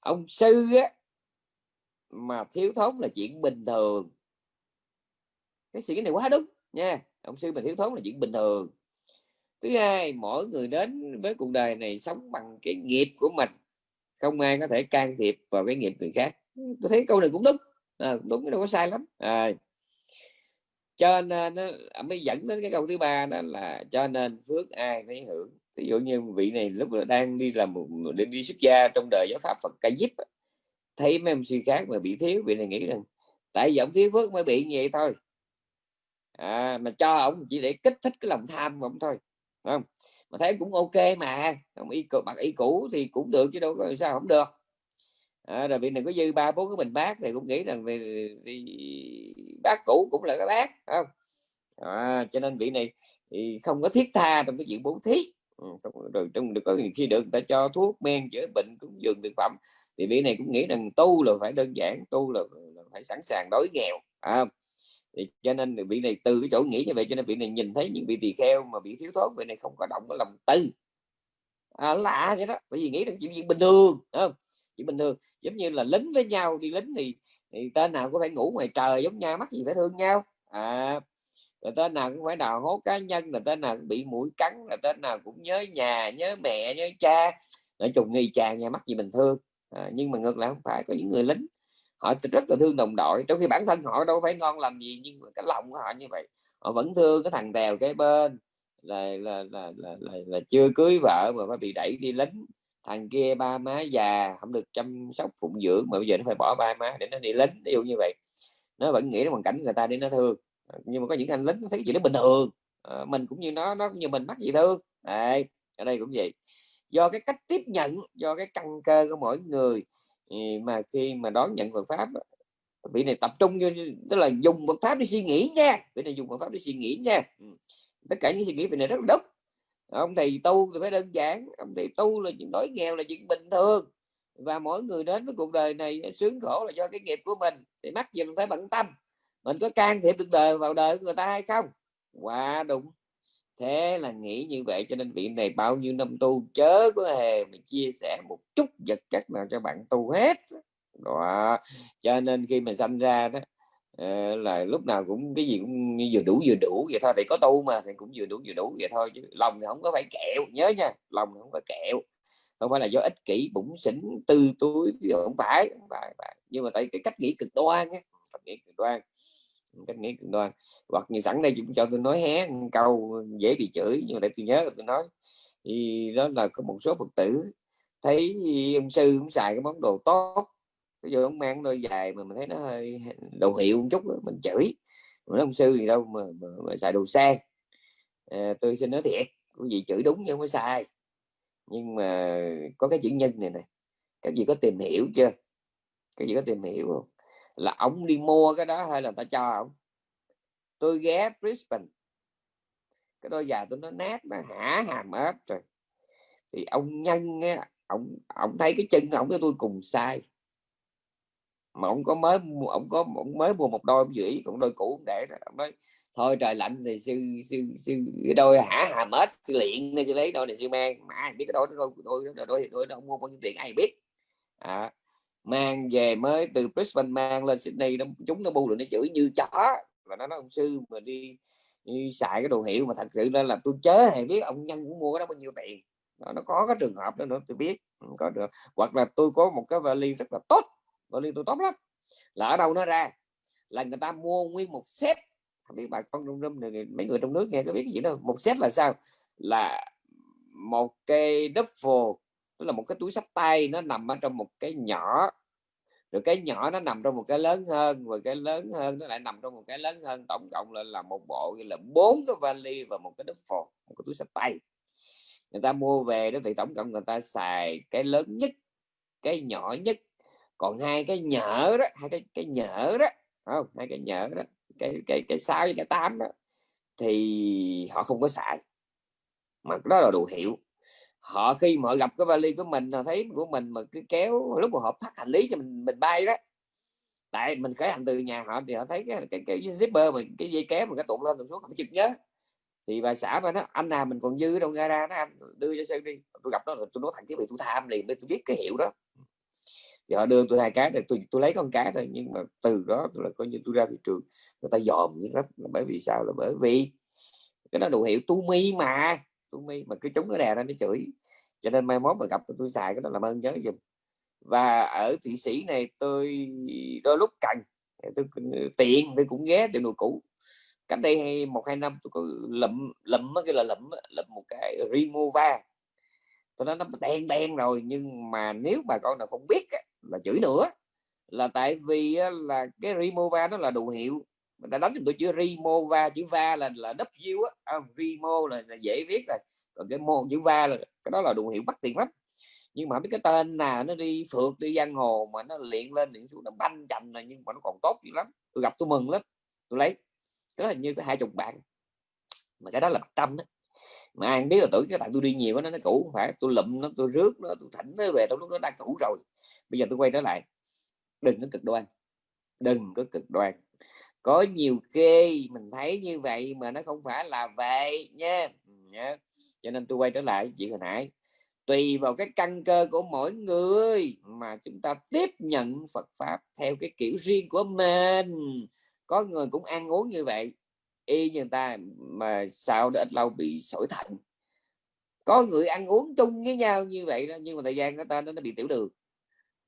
ông sư á, mà thiếu thốn là chuyện bình thường. Cái suy nghĩ này quá đúng nha ông sư mà thiếu thốn là chuyện bình thường. Thứ hai mỗi người đến với cuộc đời này sống bằng cái nghiệp của mình. Không ai có thể can thiệp vào cái nghiệp người khác. Tôi thấy câu này cũng đúng. À, đúng đâu có sai lắm. À, cho nên nó mới dẫn đến cái câu thứ ba đó là cho nên phước ai phải hưởng. Ví dụ như vị này lúc đang đi làm một đi, đi xuất gia trong đời giáo pháp Phật ca diếp thấy mấy ông sư khác mà bị thiếu vị này nghĩ rằng tại vì ông thiếu phước mới bị như vậy thôi à, mà cho ông chỉ để kích thích cái lòng tham của ông thôi đúng không? Mà thấy cũng ok mà ông y bạc y cũ thì cũng được chứ đâu có sao không được. À, rồi vị này có dư ba bốn cái bình bác thì cũng nghĩ rằng vì, vì bác cũ cũng là cái bác, không? À, cho nên vị này thì không có thiết tha trong cái chuyện bố thí. Ừ, rồi trong được có khi được người ta cho thuốc men chữa bệnh cũng dường thực phẩm thì vị này cũng nghĩ rằng tu là phải đơn giản tu là, là phải sẵn sàng đói nghèo à, thì cho nên vị này từ cái chỗ nghĩ như vậy cho nên vị này nhìn thấy những vị tỳ kheo mà bị thiếu thốn vị này không có động cái lòng tư à, lạ vậy đó bởi vì nghĩ rằng chuyện bình thường không? Chuyện bình thường giống như là lính với nhau đi lính thì, thì tên nào cũng phải ngủ ngoài trời giống nhau mắc gì phải thương nhau. À rồi tên nào cũng phải đào hố cá nhân là tên nào cũng bị mũi cắn là tên nào cũng nhớ nhà nhớ mẹ nhớ cha. Nói chung nghi cha nhà mắc gì bình thương. À, nhưng mà ngược lại không phải có những người lính họ rất là thương đồng đội trong khi bản thân họ đâu phải ngon làm gì nhưng mà cái lòng của họ như vậy. Họ vẫn thương cái thằng đèo cái bên là là là, là, là, là chưa cưới vợ mà phải bị đẩy đi lính thằng kia ba má già không được chăm sóc phụng dưỡng mà bây giờ nó phải bỏ ba má để nó đi lính ví dụ như vậy. Nó vẫn nghĩ đến hoàn cảnh người ta để nó thương. Nhưng mà có những anh lính thấy chuyện đó bình thường. À, mình cũng như nó nó cũng như mình mắc gì thương. Đây ở đây cũng vậy. Do cái cách tiếp nhận do cái căn cơ của mỗi người mà khi mà đón nhận Phật pháp vị này tập trung như tức là dùng Phật pháp để suy nghĩ nha. Vị này dùng Phật pháp để suy nghĩ nha. Ừ. Tất cả những suy nghĩ vị này rất là đúng. Ông thầy tu thì phải đơn giản, ông thầy tu là chuyện đói nghèo là chuyện bình thường. Và mỗi người đến với cuộc đời này sướng khổ là do cái nghiệp của mình. Thì mắc gì mình phải bận tâm. Mình có can thiệp được đời, vào đời của người ta hay không? Quá đúng thế là nghĩ như vậy cho nên vị này bao nhiêu năm tu chớ có hề mà chia sẻ một chút vật chất nào cho bạn tu hết. Đó. Cho nên khi mà sanh ra đó ờ, là lúc nào cũng cái gì cũng vừa đủ vừa đủ vậy thôi. Thì có tu mà thì cũng vừa đủ vừa đủ vậy thôi chứ lòng thì không có phải kẹo. Nhớ nha lòng không có kẹo. Không phải là do ích kỷ bụng xỉn tư túi không phải không phải, phải. nhưng mà tại cái cách nghĩ cực đoan á cách nghĩ cực đoan cách nghĩ cực đoan. Hoặc như sẵn đây cũng cho tôi nói hé câu dễ bị chửi nhưng mà để tôi nhớ tôi nói. Thì đó là có một số phật tử thấy ông sư cũng xài cái món đồ tốt. Bây giờ ông mang đôi dài mà mình thấy nó hơi đồ hiệu một chút mình chửi. Mà ông sư gì đâu mà, mà, mà xài đồ sang. À, tôi xin nói thiệt quý vị chửi đúng nhưng mới sai. Nhưng mà có cái chữ nhân này này các vị có tìm hiểu chưa? Các vị có tìm hiểu không? Là ông đi mua cái đó hay là ta cho ông? Tôi ghé Brisbane. Cái đôi giày tôi nó nát nó hả hàm ếch rồi. Thì ông nhân á ông ông thấy cái chân ông với tôi cùng sai mà ông có mới ông có ông mới mua một đôi dũy còn đôi cũ để ông nói thôi trời lạnh thì sư sư sư cái đôi hả hàm ếch sư luyện nên sư lấy đôi này sư mang. Mà ai biết cái đôi đôi đôi đôi đôi, đôi, đôi ông mua đôi, đôi, tiền ai biết. À, mang về mới từ Brisbane mang lên Sydney nó chúng nó bu rồi nó chửi như chó. Và nó nói ông sư mà đi, đi xài cái đồ hiệu mà thật sự ra là tôi chớ hay biết ông nhân cũng mua cái đó bao nhiêu tiền. Đó, nó có cái trường hợp đó nữa tôi biết. Ừ, có được. Hoặc là tôi có một cái vali rất là tốt vali tôi tốt lắm. Là ở đâu nó ra? Là người ta mua nguyên một set. Không biết bà con trong room này mấy người trong nước nghe có biết cái gì đâu một set là sao? Là một cái duffel tức là một cái túi sách tay nó nằm ở trong một cái nhỏ. Rồi cái nhỏ nó nằm trong một cái lớn hơn và cái lớn hơn nó lại nằm trong một cái lớn hơn. Tổng cộng là là một bộ là bốn cái vali và một cái đứt phột, một cái túi sách tay. Người ta mua về đó thì tổng cộng người ta xài cái lớn nhất, cái nhỏ nhất. Còn hai cái nhỡ đó, hai cái cái nhỡ đó không? Hai cái nhỡ đó, cái cái cái sáu với cái tám đó, thì họ không có xài. Mà đó là đồ hiệu họ khi mà họ gặp cái vali của mình họ thấy của mình mà cứ kéo lúc mà họ phát hành lý cho mình mình bay đó. Tại mình khởi hành từ nhà họ thì họ thấy cái cái, cái zipper mình cái dây kéo mà cái tụng lên tụng xuống không chịu nhớ. Thì bà xã mà nó anh nào mình còn dư đâu gara nó anh đưa cho sơn đi. Tôi gặp nó tôi nói thằng cái bị tôi tham liền để tôi biết cái hiệu đó. Thì họ đưa tôi hai cái để tôi tôi lấy con cá thôi nhưng mà từ đó là coi như tôi ra thị trường người ta dòm rất lắm bởi vì sao? Là bởi vì cái đó đồ hiệu tu mi mà tôi mi mà cứ chúng nó đè ra nó chửi. Cho nên mai mốt mà gặp tôi, xài cái đó làm ơn nhớ dùm và ở thụy sĩ này tôi đôi lúc cần tôi tiện tôi cũng ghé tiệm đồ cũ. Cách đây một hai năm tôi có lụm lụm cái là lụm lụm một cái remova. Tôi nói nó đen đen rồi nhưng mà nếu bà con nào không biết là chửi nữa. Là tại vì là cái remova nó là đồ hiệu người ta đánh tôi chữ remova chữ va là là w á. À, remo là, là dễ viết rồi. Còn cái môn chữ va là cái đó là đồ hiệu bắt tiền lắm. Nhưng mà biết cái tên nào nó đi phượt đi giang hồ mà nó luyện lên những xuống là banh chành này nhưng mà nó còn tốt dữ lắm. Tôi gặp tôi mừng lắm. Tôi lấy. Cái đó là như cái hai chục bạn. Mà cái đó là tâm đó. Mà ai biết là tuổi cái tại tôi đi nhiều nó nó cũ không phải tôi lụm nó tôi rước nó tôi thỉnh nó về trong lúc nó đang cũ rồi. Bây giờ tôi quay trở lại. Đừng có cực đoan. Đừng có cực đoan có nhiều kê mình thấy như vậy mà nó không phải là vậy nha. Nhớ. Cho nên tôi quay trở lại chuyện hồi nãy. Tùy vào cái căn cơ của mỗi người mà chúng ta tiếp nhận Phật pháp theo cái kiểu riêng của mình. Có người cũng ăn uống như vậy, y như người ta mà sau đó ít lâu bị sỏi thận. Có người ăn uống chung với nhau như vậy đó, nhưng mà thời gian người ta nó bị tiểu đường.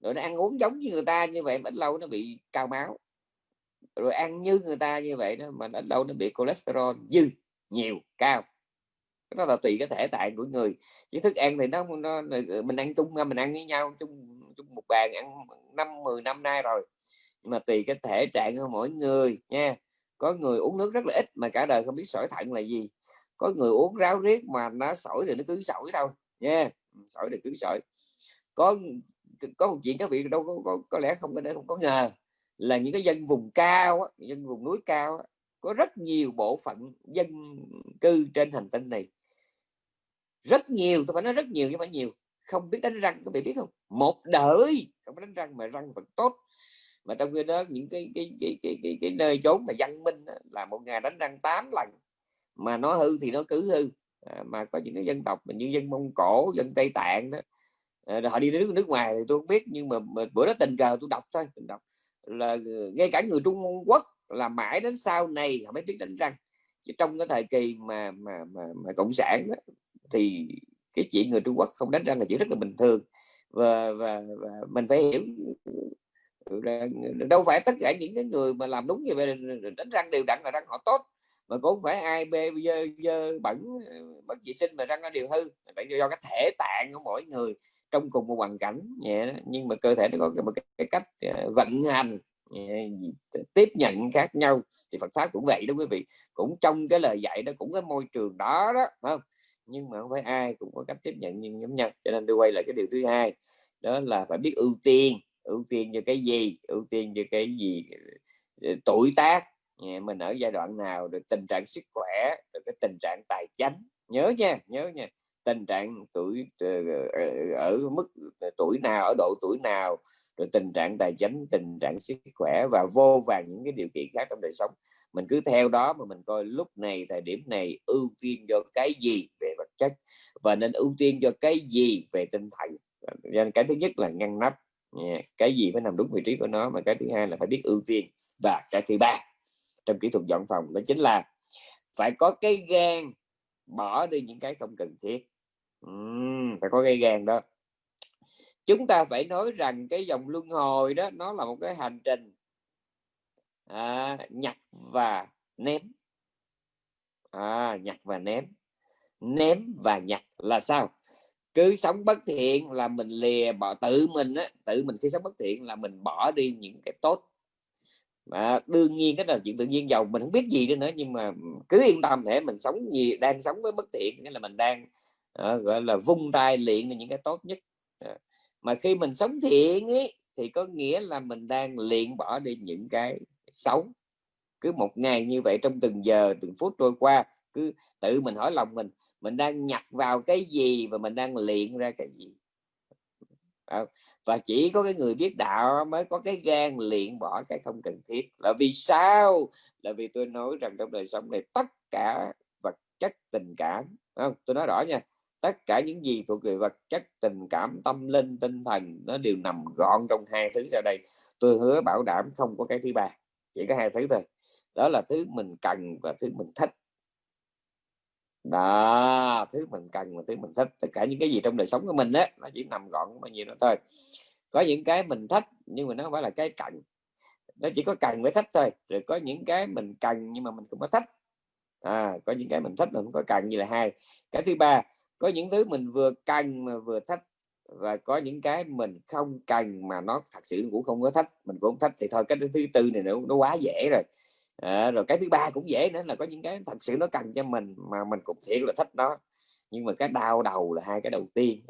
Rồi nó ăn uống giống như người ta như vậy, mà ít lâu nó bị cao máu rồi ăn như người ta như vậy đó mà nó đâu nó bị cholesterol dư nhiều cao. Nó là tùy cái thể tạng của người. Chứ thức ăn thì nó, nó mình ăn chung mình ăn với nhau chung chung một bàn ăn năm mười năm nay rồi. Nhưng mà tùy cái thể trạng của mỗi người nha. Có người uống nước rất là ít mà cả đời không biết sỏi thận là gì. Có người uống ráo riết mà nó sỏi thì nó cứ sỏi thôi nha. Ừ, sỏi thì cứ sỏi. Có có một chuyện các vị đâu có, có, có lẽ không có không có ngờ là những cái dân vùng cao dân vùng núi cao có rất nhiều bộ phận dân cư trên hành tinh này. Rất nhiều tôi phải nói rất nhiều chứ phải nhiều. Không biết đánh răng các bạn biết không? Một đời không đánh răng mà răng vẫn tốt. Mà trong khi đó những cái cái cái cái, cái, cái nơi chốn mà văn minh đó, là một ngày đánh răng 8 lần. Mà nó hư thì nó cứ hư. À, mà có những cái dân tộc như dân mông cổ dân tây tạng đó à, họ đi đến nước, nước ngoài thì tôi không biết nhưng mà, mà bữa đó tình cờ tôi đọc thôi tôi đọc là ngay cả người Trung Quốc là mãi đến sau này họ mới biết đánh răng. Chứ trong cái thời kỳ mà mà mà, mà cộng sản đó, thì cái chuyện người Trung Quốc không đánh răng là chuyện rất là bình thường. Và và, và mình phải hiểu đâu phải tất cả những cái người mà làm đúng như vậy đánh răng đều đặn là răng họ tốt mà cũng phải ai bê dơ, dơ bẩn ờ, bất vệ sinh mà răng nó đều hư. Tại do cái thể tạng của mỗi người trong cùng một hoàn cảnh yeah. nhưng mà cơ thể nó có một cái, cách ờ, vận hành tiếp nhận khác nhau. Thì Phật pháp cũng vậy đó quý vị. Cũng trong cái lời dạy đó cũng cái môi trường đó đó không? Nhưng mà không phải ai cũng có cách tiếp nhận như giống nhau. Cho nên tôi quay lại cái điều thứ hai đó là phải biết ưu tiên. Ưu tiên cho cái gì? Ưu tiên cho cái gì? Ờ, tuổi tác mình ở giai đoạn nào được tình trạng sức khỏe, được cái tình trạng tài chánh? Nhớ nha nhớ nha. Tình trạng tuổi ờ, ờ, ở mức tuổi nào, ở độ tuổi nào, rồi tình trạng tài chính tình trạng sức khỏe và vô vàng những cái điều kiện khác trong đời sống. Mình cứ theo đó mà mình coi lúc này, thời điểm này ưu tiên cho cái gì về vật chất và nên ưu tiên cho cái gì về tinh thần. Nên cái thứ nhất là ngăn nắp cái gì phải nằm đúng vị trí của nó mà cái thứ hai là phải biết ưu tiên. Và cái thứ ba trong kỹ thuật dọn phòng đó chính là phải có cái gan bỏ đi những cái không cần thiết. Uhm, phải có cái gan đó. Chúng ta phải nói rằng cái dòng luân hồi đó nó là một cái hành trình à, nhặt và ném. À, nhặt và ném. Ném và nhặt là sao? Cứ sống bất thiện là mình lìa bỏ tự mình á tự mình khi sống bất thiện là mình bỏ đi những cái tốt mà đương nhiên cái là chuyện tự nhiên giàu mình không biết gì nữa nữa nhưng mà cứ yên tâm để mình sống gì đang sống với bất thiện nghĩa là mình đang uh, gọi là vung tay luyện những cái tốt nhất. Uh, mà khi mình sống thiện ấy thì có nghĩa là mình đang luyện bỏ đi những cái xấu. Cứ một ngày như vậy trong từng giờ từng phút trôi qua cứ tự mình hỏi lòng mình mình đang nhặt vào cái gì và mình đang luyện ra cái gì? Ờ, và chỉ có cái người biết đạo mới có cái gan luyện bỏ cái không cần thiết. Là vì sao? Là vì tôi nói rằng trong đời sống này tất cả vật chất tình cảm không? Tôi nói rõ nha, tất cả những gì thuộc về vật chất tình cảm, tâm linh, tinh thần, nó đều nằm gọn trong hai thứ sau đây. Tôi hứa bảo đảm không có cái thứ ba, chỉ có hai thứ thôi. Đó là thứ mình cần và thứ mình thích đó thứ mình cần và thứ mình thích tất cả những cái gì trong đời sống của mình á nó chỉ nằm gọn bao nhiêu đó thôi. Có những cái mình thích nhưng mà nó không phải là cái cần. Nó chỉ có cần với thích thôi rồi có những cái mình cần nhưng mà mình cũng có thích. À, có những cái mình thích mà không có cần như là hai. Cái thứ ba có những thứ mình vừa cần mà vừa thích và có những cái mình không cần mà nó thật sự cũng không có thích mình cũng không thích thì thôi cái thứ tư này nó, nó quá dễ rồi à, rồi cái thứ ba cũng dễ nữa là có những cái thật sự nó cần cho mình mà mình cũng thiệt là thích nó. Nhưng mà cái đau đầu là hai cái đầu tiên.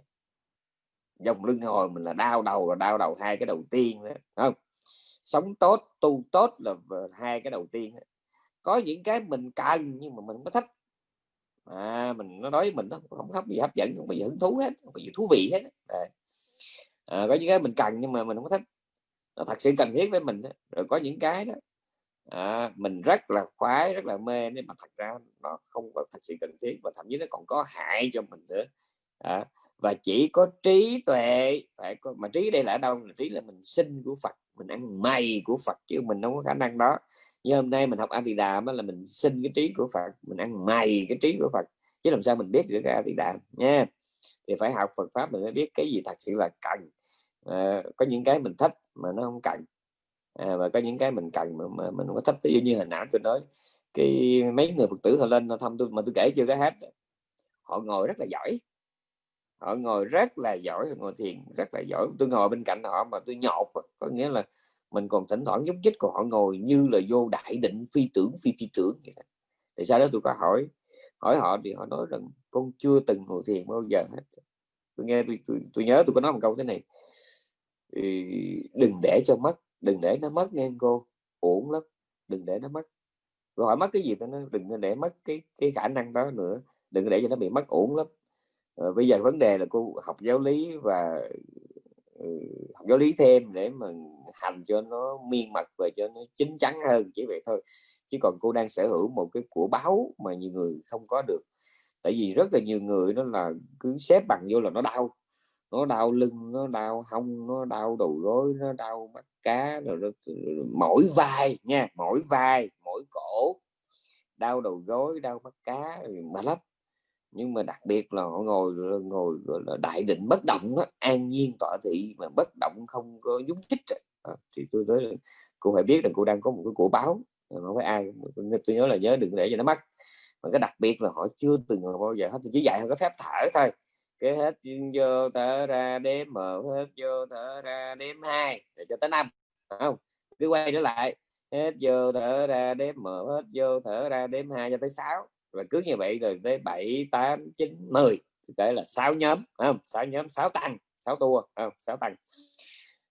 Dòng lưng hồi mình là đau đầu là đau đầu hai cái đầu tiên đó, không? Sống tốt tu tốt là hai cái đầu tiên có những cái mình cần nhưng mà mình không có thích. À, mình nó nói với mình nó không hấp gì hấp dẫn không có gì hứng thú hết không có gì thú vị hết à. À, có những cái mình cần nhưng mà mình không có thích. Nó thật sự cần thiết với mình rồi có những cái đó à, mình rất là khoái rất là mê nhưng mà thật ra nó không có thật sự cần thiết và thậm chí nó còn có hại cho mình nữa. À, và chỉ có trí tuệ phải có mà trí đây là ở đâu? Là trí là mình sinh của Phật mình ăn mày của Phật chứ mình không có khả năng đó. Như hôm nay mình học A Di Đà là mình sinh cái trí của Phật mình ăn mày cái trí của Phật chứ làm sao mình biết được cái A Di Đà nha. Thì phải học Phật pháp mình mới biết cái gì thật sự là cần. À, có những cái mình thích mà nó không cần à, và có những cái mình cần mà, mà mình không có thích. Ví dụ như hình ảnh tôi nói cái mấy người Phật tử họ lên thăm tôi mà tôi kể chưa có hết. Họ ngồi rất là giỏi. Họ ngồi rất là giỏi ngồi thiền rất là giỏi. Tôi ngồi bên cạnh họ mà tôi nhột. Có nghĩa là mình còn thỉnh thoảng nhúc nhích của họ ngồi như là vô đại định phi tưởng phi phi tưởng thì sau đó tôi có hỏi hỏi họ thì họ nói rằng con chưa từng ngồi thiền bao giờ hết. Tôi nghe tôi, tôi, tôi nhớ tôi có nói một câu thế này. Đừng để cho mất đừng để nó mất nghe cô. Ổn lắm. Đừng để nó mất. Rồi hỏi mất cái gì đó nó đừng để mất cái cái khả năng đó nữa. Đừng để cho nó bị mất ổn lắm. À, bây giờ vấn đề là cô học giáo lý và ừ, học giáo lý thêm để mà hành cho nó miên mật và cho nó chín chắn hơn chỉ vậy thôi. Chứ còn cô đang sở hữu một cái của báo mà nhiều người không có được. Tại vì rất là nhiều người nó là cứ xếp bằng vô là nó đau nó đau lưng nó đau hông nó đau đầu gối nó đau mắt cá rồi nó, mỗi vai nha mỗi vai mỗi cổ đau đầu gối đau mắt cá mà lắm. Nhưng mà đặc biệt là họ ngồi ngồi gọi là đại định bất động đó, an nhiên tọa thị mà bất động không có nhúc chích à, thì tôi nói là cô phải biết là cô đang có một cái của báo không phải ai tôi nhớ là nhớ đừng để cho nó mất mà cái đặc biệt là họ chưa từng bao giờ hết chỉ dạy họ có phép thở thôi cứ hết vô thở ra đếm mở hết vô thở ra đếm hai. Để cho tới năm không? Cứ quay trở lại. Hết vô thở ra đếm mở hết vô thở ra đếm hai cho tới sáu. Và cứ như vậy rồi tới bảy tám chín mười. Kể là sáu nhóm không? Sáu nhóm sáu tăng sáu tour không? Sáu tăng.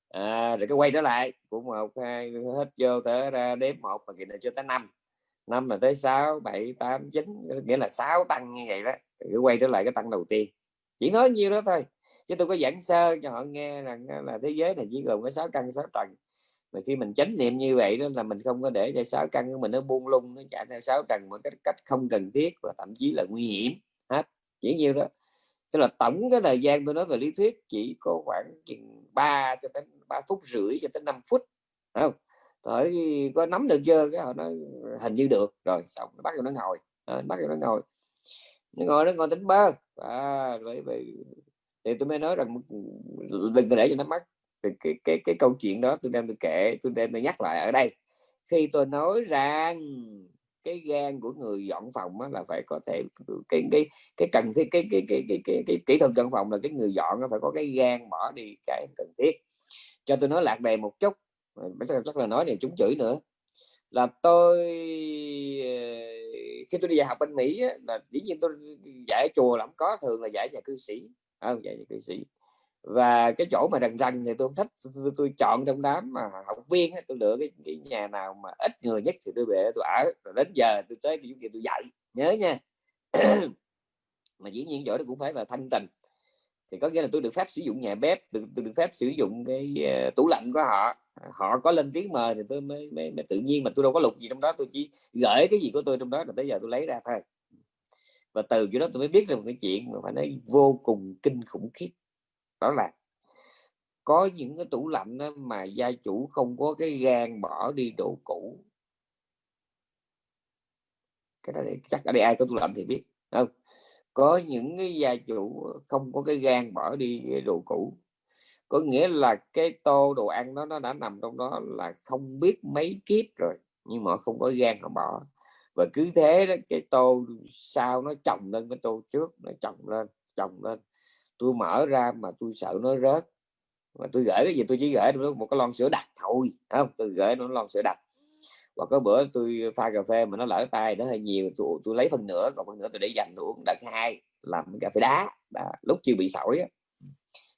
À, rồi cứ quay trở lại. Của một hai hết vô thở ra đếm một và kỳ này cho tới năm. Năm là tới sáu bảy tám chín nghĩa là sáu tăng như vậy đó. Cứ quay trở lại cái tăng đầu tiên chỉ nói nhiêu đó thôi. Chứ tôi có giảng sơ cho họ nghe rằng là thế giới này chỉ gồm có sáu căn sáu trần. Mà khi mình chánh niệm như vậy đó là mình không có để cho sáu căn của mình nó buông lung nó chạy theo sáu trần một cách cách không cần thiết và thậm chí là nguy hiểm hết. Chỉ nhiêu đó. Tức là tổng cái thời gian tôi nói về lý thuyết chỉ có khoảng chừng 3 cho đến 3 phút rưỡi cho tới 5 phút không? Tới có nắm được chưa? Cái họ nói hình như được. Rồi xong nó bắt nó ngồi. À, bắt nó ngồi nó ngồi nó ngồi tính bơ à, vậy, vậy thì tôi mới nói rằng đừng để cho nó mất thì cái, cái cái câu chuyện đó. Tôi đem tôi kể tôi đem tôi nhắc lại ở đây. Khi tôi nói rằng cái gan của người dọn phòng là phải có thể cái cái cái cần thiết cái cái cái cái cái, cái kỹ thuật dọn phòng là cái người dọn nó phải có cái gan bỏ đi cái cần thiết. Cho tôi nói lạc đề một chút. Chắc là nói này chúng chửi nữa. Là tôi khi tôi đi dạy học bên Mỹ á, là dĩ nhiên tôi dạy chùa lắm có thường là dạy nhà cư sĩ. À, không dạy nhà cư sĩ. Và cái chỗ mà rần rần thì tôi không thích. Tôi, tôi, tôi chọn trong đám mà học viên tôi lựa cái, cái nhà nào mà ít người nhất thì tôi về tôi ở. Rồi đến giờ tôi tới cái kia tôi dạy. Nhớ nha. Mà dĩ nhiên chỗ đó cũng phải là thanh tình thì có nghĩa là tôi được phép sử dụng nhà bếp tôi, tôi được phép sử dụng cái uh, tủ lạnh của họ. Họ có lên tiếng mời thì tôi mới, mới, mới tự nhiên mà tôi đâu có lục gì trong đó tôi chỉ gửi cái gì của tôi trong đó là tới giờ tôi lấy ra thôi. Và từ chỗ đó tôi mới biết được một cái chuyện mà phải nói vô cùng kinh khủng khiếp. Đó là có những cái tủ lạnh đó mà gia chủ không có cái gan bỏ đi đồ cũ. Cái đó chắc ở đây ai có tủ lạnh thì biết không? Có những cái gia chủ không có cái gan bỏ đi đồ cũ. Có nghĩa là cái tô đồ ăn đó, nó đã nằm trong đó là không biết mấy kiếp rồi, nhưng mà không có gan họ bỏ. Và cứ thế đó, cái tô sau nó chồng lên cái tô trước, nó chồng lên chồng lên. Tôi mở ra mà tôi sợ nó rớt. Mà tôi gửi cái gì tôi chỉ gửi một cái lon sữa đặc thôi không? Tôi gửi nó lon sữa đặc và có bữa tôi pha cà phê mà nó lỡ tay nó hơi nhiều tôi, tôi lấy phần nữa còn phần nữa tôi để dành tôi uống đợt hai làm cà phê đá. Đó, lúc chưa bị sỏi á.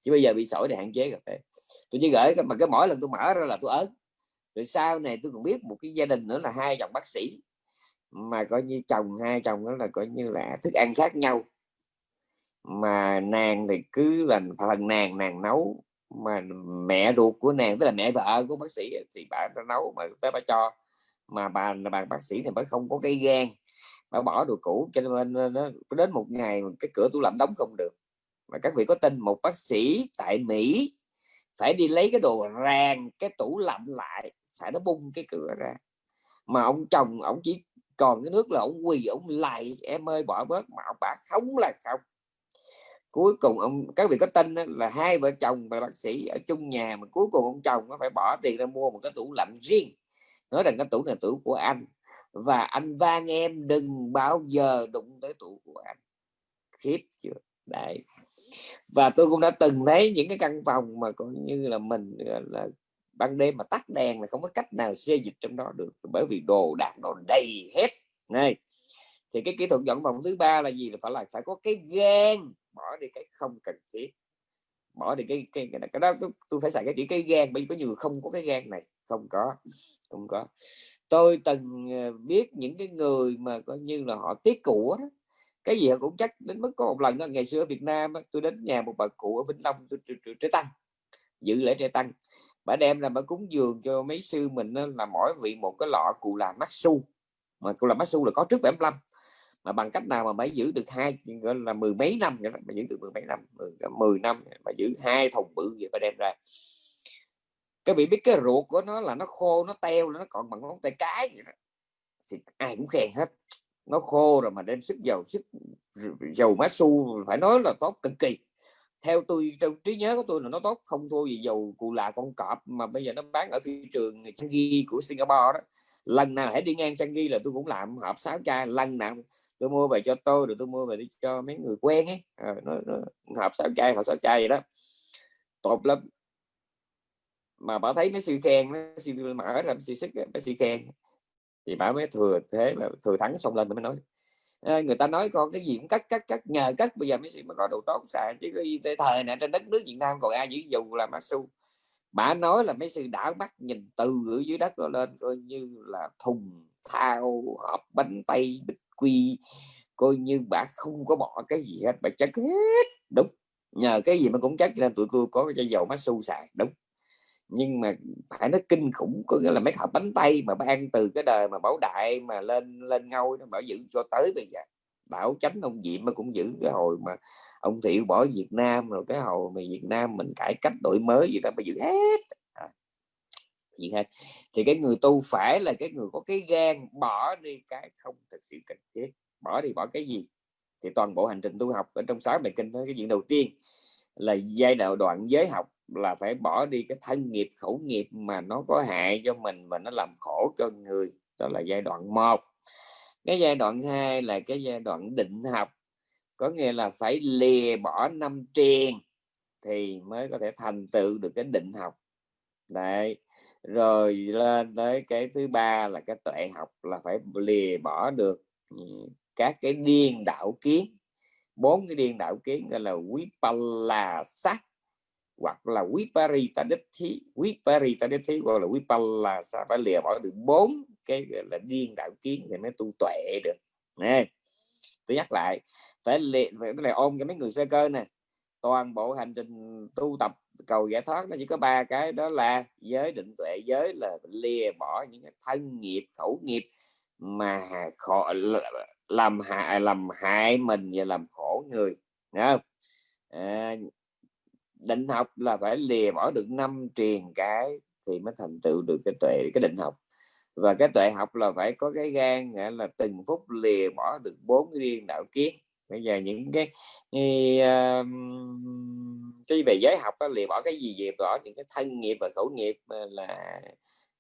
Chứ bây giờ bị sỏi thì hạn chế cà phê. Tôi chỉ gửi mà cái mỗi lần tôi mở ra là tôi ớn. Rồi sau này tôi còn biết một cái gia đình nữa là hai chồng bác sĩ. Mà coi như chồng hai chồng đó là coi như là thức ăn khác nhau. Mà nàng thì cứ là phần nàng nàng nấu. Mà mẹ ruột của nàng tức là mẹ vợ của bác sĩ thì bà nấu mà tới bà cho mà bà, là bà bác sĩ thì mới không có cái gan. Bà bỏ đồ cũ cho nên nó đến một ngày cái cửa tủ lạnh đóng không được. Mà các vị có tin một bác sĩ tại Mỹ phải đi lấy cái đồ ràng, cái tủ lạnh lại sẽ nó bung cái cửa ra. Mà ông chồng, ông chỉ còn cái nước là ông quỳ, ông lại em ơi, bỏ bớt. Mà ông bà không là không. Cuối cùng ông, các vị có tin là hai vợ chồng và bác sĩ ở chung nhà, mà cuối cùng ông chồng nó phải bỏ tiền ra mua một cái tủ lạnh riêng nói rằng cái tủ này tủ của anh. Và anh van em đừng bao giờ đụng tới tủ của anh. Khiếp chưa? Đấy. Và tôi cũng đã từng thấy những cái căn phòng mà coi như là mình là ban đêm mà tắt đèn là không có cách nào xê dịch trong đó được. Bởi vì đồ đạc đồ đầy hết. Này. Thì cái kỹ thuật dọn phòng thứ ba là gì? Là phải là phải có cái gan bỏ đi cái không cần thiết. Bỏ đi cái cái, cái, cái đó tôi phải xài cái chữ cái gan bởi vì có nhiều không có cái gan này không có không có. Tôi từng ờ, biết những cái người mà coi như là họ tiếc của đó. Cái gì cũng chắc đến mức có một lần đó ngày xưa ở Việt Nam tôi đến nhà một bà cụ ở Vĩnh Long tôi trẻ tăng dự lễ trẻ tăng. Bà đem ra bà cúng dường cho mấy sư mình là mỗi vị một cái lọ cụ là mắt su mà cụ là mắt su là có trước 75 mà bằng cách nào mà mới giữ được hai gọi là mười mấy năm mà giữ được mười mấy năm mười, mười năm mà giữ hai thùng bự vậy bà đem ra các vị biết cái ruột của nó là nó khô nó teo nó còn bằng ngón tay cái vậy đó. thì ai cũng khen hết. Nó khô rồi mà đem sức dầu sức dầu má su phải nói là tốt cực kỳ. Theo tôi trong trí nhớ của tôi là nó tốt không thua gì dầu cụ là con cọp mà bây giờ nó bán ở thị trường Changi của Singapore đó. Lần nào hãy đi ngang Changi là tôi cũng làm hộp sáu chai lần nào tôi mua về cho tôi rồi tôi mua về cho mấy người quen ấy. À, nó, nó hộp sáu chai hộp sáu chai vậy đó. Tốt lắm mà bà thấy mấy sư khen mấy sư mở ra sư sức mấy sư khen. Thì bà mới thừa thế mà thừa thắng xong lên mới nói. À, người ta nói con cái gì cũng cắt cắt cắt nhờ cắt. Bây giờ mấy sư mà có đồ tốt xài chứ cái thời này trên đất nước Việt Nam còn ai giữ dù là su. Bà nói là mấy sư đảo mắt nhìn từ ở dưới đất nó lên coi như là thùng thao hộp bánh tay bịch quy. Coi như bà không có bỏ cái gì hết bà chất hết. Đúng nhờ cái gì mà cũng chắc nên tụi tôi có cái dầu su xài. Đúng nhưng mà phải nó kinh khủng có nghĩa là mấy hộp bánh tay mà ban từ cái đời mà bảo đại mà lên lên ngôi nó bảo giữ cho tới bây giờ. Bảo chánh ông diệm mà cũng giữ cái hồi mà ông thiệu bỏ việt nam rồi cái hồi mà việt nam mình cải cách đổi mới gì đó mà giữ hết. À, gì hết. Thì cái người tu phải là cái người có cái gan bỏ đi cái không thực sự cần thiết. Bỏ đi bỏ cái gì? Thì toàn bộ hành trình tu học ở trong sáu bài kinh đó cái chuyện đầu tiên là giai đoạn đoạn giới học là phải bỏ đi cái thân nghiệp, khẩu nghiệp mà nó có hại cho mình và nó làm khổ cho người. Đó là giai đoạn một. Cái giai đoạn hai là cái giai đoạn định học. Có nghĩa là phải lìa bỏ năm triền thì mới có thể thành tựu được cái định học. Đấy. Rồi lên tới cái thứ ba là cái tuệ học, là phải lìa bỏ được ừ, các cái điên đạo kiến. Bốn cái điên đạo kiến gọi là quý là sắc hoặc là quý Paris ta đích thí quý Paris ta đích thí gọi là vipallasa phải lìa bỏ được bốn cái là điên đạo kiến thì mới tu tuệ được. Nè tôi nhắc lại phải lìa phải này ôm cho mấy người sơ cơ nè. Toàn bộ hành trình tu tập cầu giải thoát nó chỉ có ba cái đó là giới định tuệ giới là lìa bỏ những cái thân nghiệp khẩu nghiệp mà khổ làm hại làm hại mình và làm khổ người. Đúng không? À, định học là phải lìa bỏ được năm truyền cái thì mới thành tựu được cái tuệ cái định học. Và cái tuệ học là phải có cái gan là từng phút lìa bỏ được bốn riêng đạo kiến. Bây giờ những cái uh, cái về giới học đó, lìa bỏ cái gì về bỏ những cái thân nghiệp và khẩu nghiệp ờ, là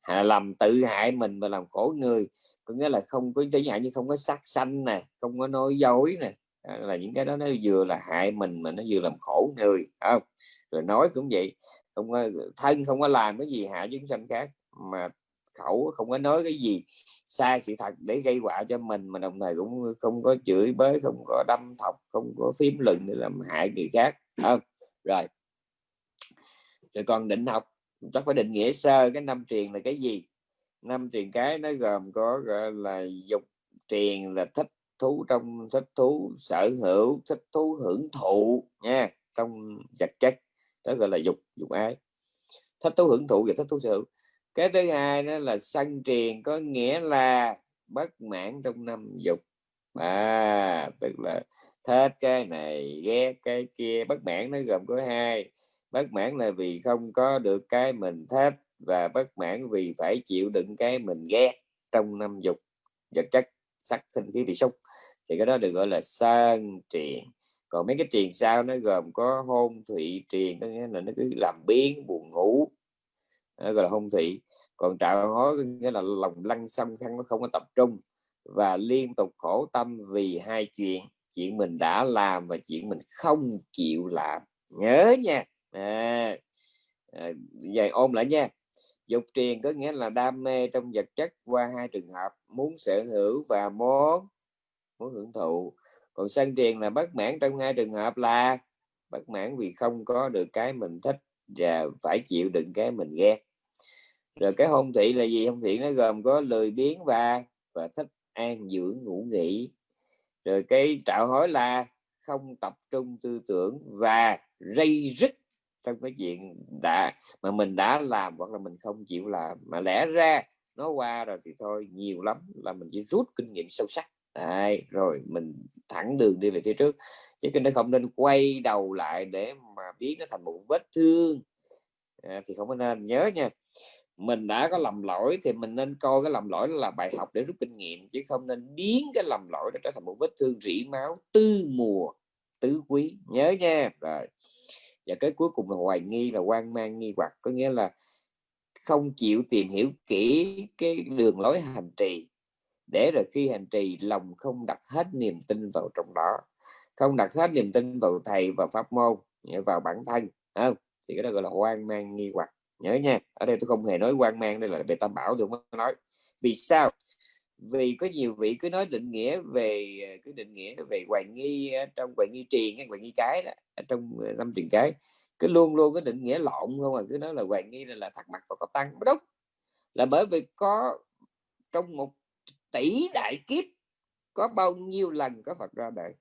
hạ làm tự hại mình và làm khổ người. Có nghĩa là không có chẳng hạn như không có sát sanh nè không có nói dối nè là những cái đó nó vừa là hại mình mà nó vừa làm khổ người không? Rồi nói cũng vậy không có, thân không có làm cái gì hại chúng sanh khác mà khẩu không có nói cái gì sai sự thật để gây họa cho mình mà đồng thời cũng không có chửi bới không có đâm thọc không có phím lừng để làm hại người khác không? Rồi. Rồi còn định học chắc phải định nghĩa sơ cái năm truyền là cái gì? Năm truyền cái nó gồm có gọi là dục truyền là thích thú trong, thích thú sở hữu, thích thú hưởng thụ nha, trong vật chất, đó gọi là dục dục ái. Thích thú hưởng thụ và thích thú sở hữu. Cái thứ hai đó là sân triền, có nghĩa là bất mãn trong năm dục. À tức là thích cái này, ghét cái kia, bất mãn nó gồm có hai. Bất mãn là vì không có được cái mình thích và bất mãn vì phải chịu đựng cái mình ghét trong năm dục. Vật chất, sắc, sinh, khí bị xúc thì cái đó được gọi là sơn triền. Còn mấy cái triền sau nó gồm có hôn thụy triền có nghĩa là nó cứ làm biến buồn ngủ. Nó gọi là hôn thụy còn trạo hối nghĩa là lòng lăng xăm khăn nó không có tập trung và liên tục khổ tâm vì hai chuyện chuyện mình đã làm và chuyện mình không chịu làm. Nhớ nha. À, à, vậy ôm lại nha. Dục triền có nghĩa là đam mê trong vật chất qua hai trường hợp muốn sở hữu và muốn muốn hưởng thụ. Còn sân truyền là bất mãn trong hai trường hợp là bất mãn vì không có được cái mình thích và phải chịu đựng cái mình ghét. Rồi cái hôn thị là gì? Hôn thị nó gồm có lười biếng và và thích an dưỡng ngủ nghỉ. Rồi cái trạo hối là không tập trung tư tưởng và dây rứt trong cái chuyện đã, mà mình đã làm hoặc là mình không chịu làm. Mà lẽ ra nó qua rồi thì thôi, nhiều lắm là mình chỉ rút kinh nghiệm sâu sắc. Đấy, rồi mình thẳng đường đi về phía trước. Chứ nó không nên quay đầu lại để mà biến nó thành một vết thương. À, thì không có nên. Nhớ nha mình đã có lầm lỗi thì mình nên coi cái lầm lỗi là bài học để rút kinh nghiệm chứ không nên biến cái lầm lỗi đó trở thành một vết thương rỉ máu tư mùa tứ quý. Nhớ nha. Rồi và cái cuối cùng là hoài nghi là quan mang nghi hoặc. Có nghĩa là không chịu tìm hiểu kỹ cái đường lối hành trì để rồi khi hành trì lòng không đặt hết niềm tin vào trong đó. Không đặt hết niềm tin vào thầy và pháp môn vào bản thân không? thì cái đó gọi là hoang mang nghi hoặc. Nhớ nha ở đây tôi không hề nói quan mang đây là về tam bảo tôi mới nói. Vì sao? Vì có nhiều vị cứ nói định nghĩa về ờ, cứ định nghĩa về hoài nghi ờ, trong hoài nghi triền hay hoài nghi cái đó, trong ờ, năm truyền cái. Cứ luôn luôn cái định nghĩa lộn không à cứ nói là hoài nghi là, là thật mặt và có tăng. Đúng. Là bởi vì có trong một tỷ đại kiếp có bao nhiêu lần có Phật ra đời?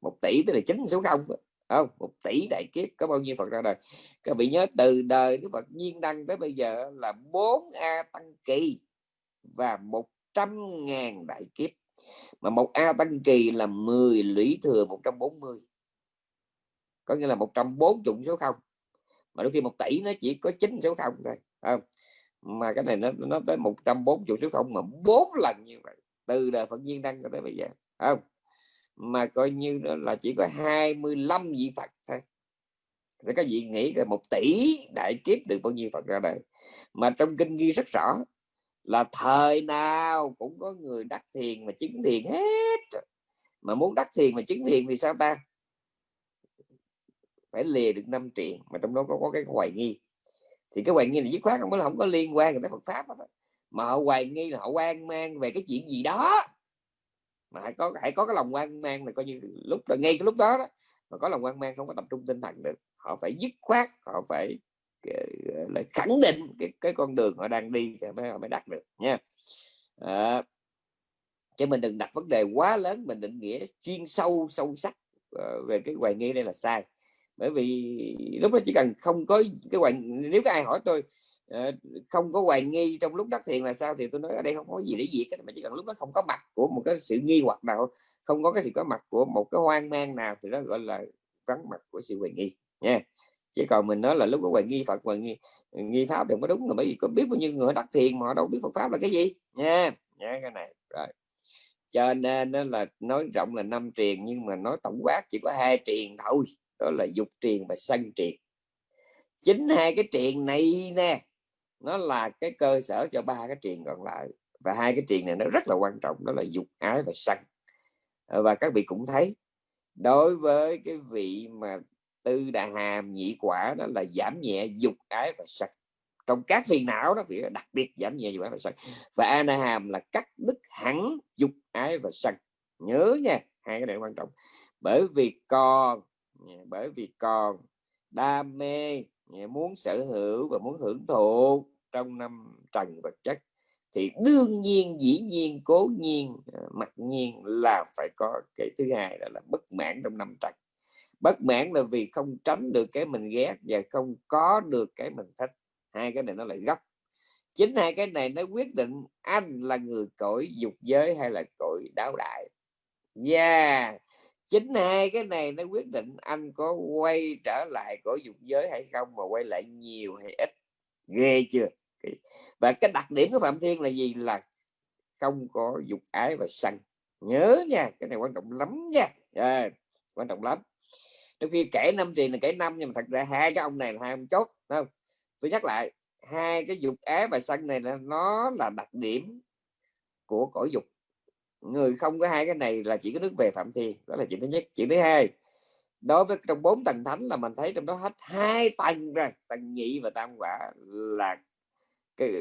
Một tỷ tức là chín số không? Không, một tỷ đại kiếp có bao nhiêu Phật ra đời? Các vị nhớ từ đời Đức Phật nhiên đăng tới bây giờ là 4 A tăng kỳ và 100 ngàn đại kiếp. Mà một A tăng kỳ là 10 lũy thừa 140 có nghĩa là 140 số không? Mà đôi khi một tỷ nó chỉ có 9 số không thôi không? Mà cái này nó nó tới 140 số không mà bốn lần như vậy. Từ đời Phật nhiên đăng tới bây giờ không? Mà coi như đó là chỉ có 25 vị Phật thôi. Rồi các vị nghĩ là một tỷ đại kiếp được bao nhiêu Phật ra đời. Mà trong kinh ghi rất rõ là thời nào cũng có người đắc thiền mà chứng thiền hết. Mà muốn đắc thiền mà chứng thiền thì sao ta? Phải lìa được năm triện mà trong đó có, có cái hoài nghi thì cái hoài nghi là dứt khoát không có không có liên quan tới Phật pháp đó. mà họ hoài nghi là họ quan mang về cái chuyện gì đó. Mà hãy có hãy có cái lòng quan mang là coi như lúc là ngay cái lúc đó, đó mà có lòng quan mang không có tập trung tinh thần được. Họ phải dứt khoát họ phải ờ, lại khẳng định cái, cái con đường họ đang đi thì mới họ mới đạt được nha. Ờ, à, chứ mình đừng đặt vấn đề quá lớn mình định nghĩa chuyên sâu sâu sắc ờ, về cái hoài nghi đây là sai bởi vì lúc đó chỉ cần không có cái hoàng nếu có ai hỏi tôi ờ, không có hoài nghi trong lúc đắc thiền là sao thì tôi nói ở đây không có gì để diệt mà chỉ cần lúc đó không có mặt của một cái sự nghi hoặc nào, không có cái sự có mặt của một cái hoang mang nào thì đó gọi là vắng mặt của sự hoài nghi, nha. Chứ còn mình nói là lúc có hoài nghi phật, hoài nghi ờ, nghi pháp đừng có đúng là bởi vì có biết bao nhiêu người đắc thiền mà họ đâu biết phật pháp là cái gì, nha. Nha, cái này, rồi. Cho nên là nói rộng là năm triền nhưng mà nói tổng quát chỉ có hai triền thôi đó là dục triền và sân triền. Chính hai cái triền này nè, nó là cái cơ sở cho ba cái triền còn lại. Và hai cái triền này nó rất là quan trọng, đó là dục ái và sân ờ, và các vị cũng thấy, đối với cái vị mà tư đà hàm nhị quả đó là giảm nhẹ dục ái và sân trong các phiền não đó thì đặc biệt giảm nhẹ dục ái và sân và ana hàm là cắt đứt hẳn dục ái và sân nhớ nha, hai cái này quan trọng. Bởi vì còn Dạ, bởi vì còn đam mê dạ, muốn sở hữu và muốn hưởng thụ trong năm trần vật chất thì đương nhiên dĩ nhiên cố nhiên ờ, mặc nhiên là phải có cái thứ hai là, là bất mãn trong năm trần. Bất mãn là vì không tránh được cái mình ghét và không có được cái mình thích. Hai cái này nó lại gấp chính hai cái này nó quyết định anh là người cõi dục giới hay là cõi đáo đại. Yeah chính hai cái này nó quyết định anh có quay trở lại cõi dục giới hay không mà quay lại nhiều hay ít. Ghê chưa? Và cái đặc điểm của phạm thiên là gì? Là không có dục ái và sân nhớ nha cái này quan trọng lắm nha. À, quan trọng lắm. Trong khi kể năm tiền là kể năm nhưng mà thật ra hai cái ông này là hai ông chốt không? Tôi nhắc lại hai cái dục ái và sân này là nó là đặc điểm của cõi dục người không có hai cái này là chỉ có nước về phạm thiên, đó là chuyện thứ nhất. Chuyện thứ hai, đối với trong bốn tầng thánh là mình thấy trong đó hết hai tầng rồi, tầng nhị và tam quả là cái,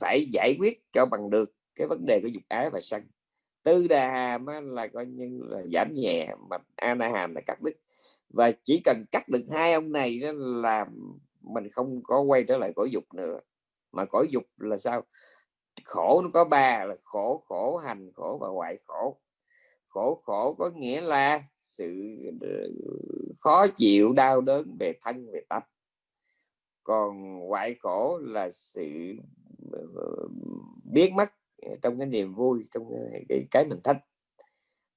phải giải quyết cho bằng được cái vấn đề của dục ái và sân. Tư đà hàm là coi như là giảm nhẹ, mà ana hàm là cắt đứt. Và chỉ cần cắt được hai ông này đó là mình không có quay trở lại cõi dục nữa. Mà cõi dục là sao? Khổ nó có ba là khổ khổ hành khổ và ngoại khổ. Khổ khổ có nghĩa là sự ờ, khó chịu đau đớn về thân về tâm. Còn ngoại khổ là sự biết biến mất trong cái niềm vui trong cái, cái mình thích.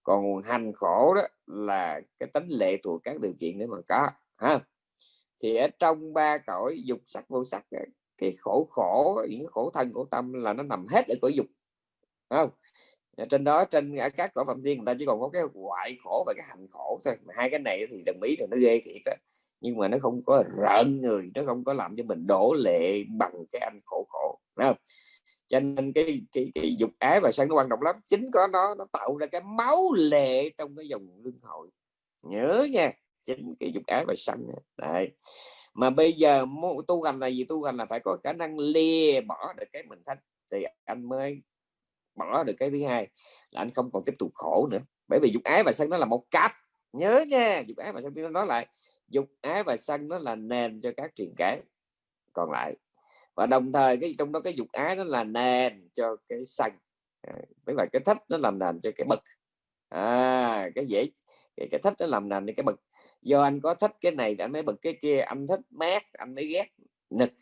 Còn hành khổ đó là cái tính lệ thuộc các điều kiện để mà có ha. Thì ở trong ba cõi dục sắc vô sắc cái khổ khổ những khổ thân khổ tâm là nó nằm hết ở cõi dục không? Trên đó trên các cõi phạm thiên người ta chỉ còn có cái ngoại khổ và cái hành khổ thôi. Mà hai cái này thì đồng ý rồi nó ghê thiệt đó nhưng mà nó không có rợn người nó không có làm cho mình đổ lệ bằng cái anh khổ khổ đúng không? cho nên cái, cái cái dục ái và sân nó quan trọng lắm. Chính có nó nó tạo ra cái máu lệ trong cái dòng luân hồi. Nhớ nha chính cái dục ái và sân đấy mà bây giờ tu hành là gì? Tu hành là phải có khả năng lìa bỏ được cái mình thích thì anh mới bỏ được cái thứ hai là anh không còn tiếp tục khổ nữa. Bởi vì dục ái và sân nó là một cách. Nhớ nha dục ái và sân nó nói lại dục ái và sân nó là nền cho các truyền cái còn lại. Và đồng thời cái trong đó cái dục ái nó là nền cho cái sân. À, Với lại cái thích nó làm nền cho cái bực à, cái dễ cái, cái thích nó làm nền cho cái bực do anh có thích cái này anh mới bật cái kia. Anh thích mát anh mới ghét nực.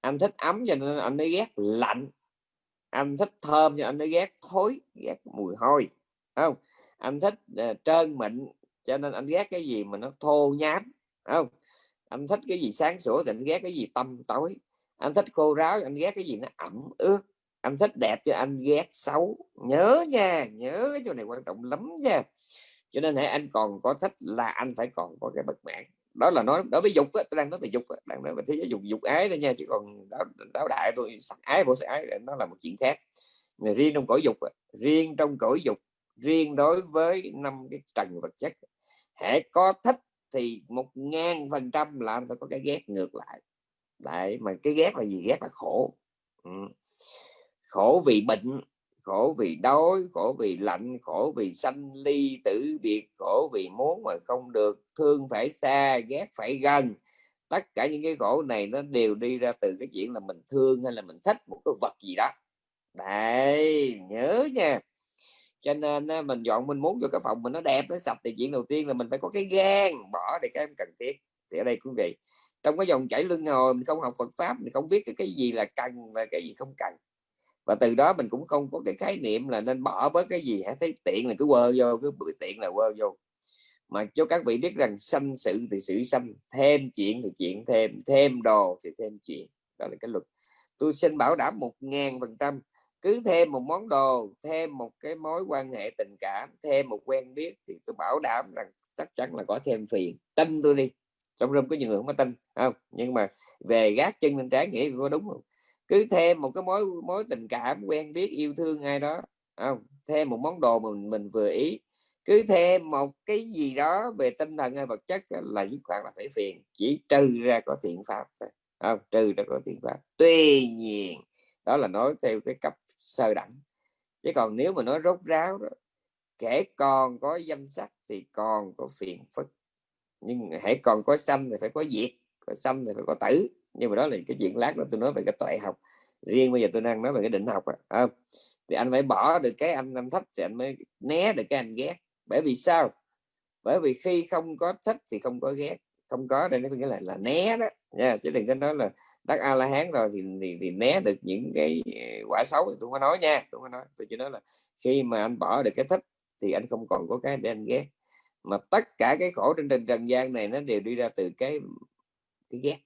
Anh thích ấm cho nên anh mới ghét lạnh. Anh thích thơm cho anh mới ghét thối ghét mùi hôi. Không? Anh thích uh, trơn mịn cho nên anh ghét cái gì mà nó thô nhám. Không? Anh thích cái gì sáng sủa thì anh ghét cái gì tâm tối. Anh thích khô ráo anh ghét cái gì nó ẩm ướt. Anh thích đẹp cho anh ghét xấu. Nhớ nha nhớ cái chỗ này quan trọng lắm nha cho nên hãy anh còn có thích là anh phải còn có cái bất mãn. Đó là nói đối với dục á, tôi đang nói về dục á, đang nói về thế giới dục dục ái thôi nha chứ còn đáo, đáo đại tôi sắc ái vô sắc ái nó là một chuyện khác. Mà riêng trong cõi dục riêng trong cõi dục riêng đối với năm cái trần vật chất hãy có thích thì một ngàn phần trăm là anh phải có cái ghét ngược lại. Đấy mà cái ghét là gì? Ghét là khổ. Ừ. khổ vì bệnh khổ vì đói, khổ vì lạnh, khổ vì sanh ly tử biệt, khổ vì muốn mà không được, thương phải xa, ghét phải gần. Tất cả những cái khổ này nó đều đi ra từ cái chuyện là mình thương hay là mình thích một cái vật gì đó. Đấy, nhớ nha. Cho nên mình dọn mình muốn cho cái phòng mình nó đẹp, nó sạch thì chuyện đầu tiên là mình phải có cái gan, bỏ để cái em cần thiết. Thì ở đây quý vị trong cái dòng chảy luân hồi, mình không học Phật pháp, mình không biết cái cái gì là cần và cái gì không cần và từ đó mình cũng không có cái khái niệm là nên bỏ bớt cái gì hả thấy tiện là cứ quơ vô, cứ bị tiện là quơ vô. Mà cho các vị biết rằng sanh sự thì sự sanh, thêm chuyện thì chuyện thêm thêm đồ thì thêm chuyện. Đó là cái luật. Tôi xin bảo đảm một ngàn phần trăm, cứ thêm một món đồ, thêm một cái mối quan hệ tình cảm, thêm một quen biết thì tôi bảo đảm rằng chắc chắn là có thêm phiền. Tin tôi đi. Trong rừng có nhiều người không có tin không? Nhưng mà về gác chân lên trái nghĩa có đúng không? Cứ thêm một cái mối mối tình cảm quen biết yêu thương ai đó. Không, thêm một món đồ mình mình vừa ý. Cứ thêm một cái gì đó về tinh thần hay vật chất là dứt khoát là phải phiền. Chỉ trừ ra có thiện pháp thôi. Không, trừ ra có thiện pháp. Tuy nhiên, đó là nói theo cái cấp sơ đẳng. Chứ còn nếu mà nói rốt ráo đó kể còn có danh sách thì còn có phiền phức. Nhưng hãy còn có xâm thì phải có diệt, có xâm thì phải có tử nhưng mà đó là cái chuyện lát đó tôi nói về cái tuệ học. Riêng bây giờ tôi đang nói về cái định học à, à. thì anh phải bỏ được cái anh anh thích thì anh mới né được cái anh ghét. Bởi vì sao? Bởi vì khi không có thích thì không có ghét. Không có đây nó nghĩa là là né đó. Nha chứ đừng có nói là đắc a la hán rồi thì, thì thì né được những cái ờ, quả xấu thì tôi không có nói nha tôi không có nói. Tôi chỉ nói là khi mà anh bỏ được cái thích thì anh không còn có cái để anh ghét. Mà tất cả cái khổ trên trần trần gian này nó đều đi ra từ cái cái ghét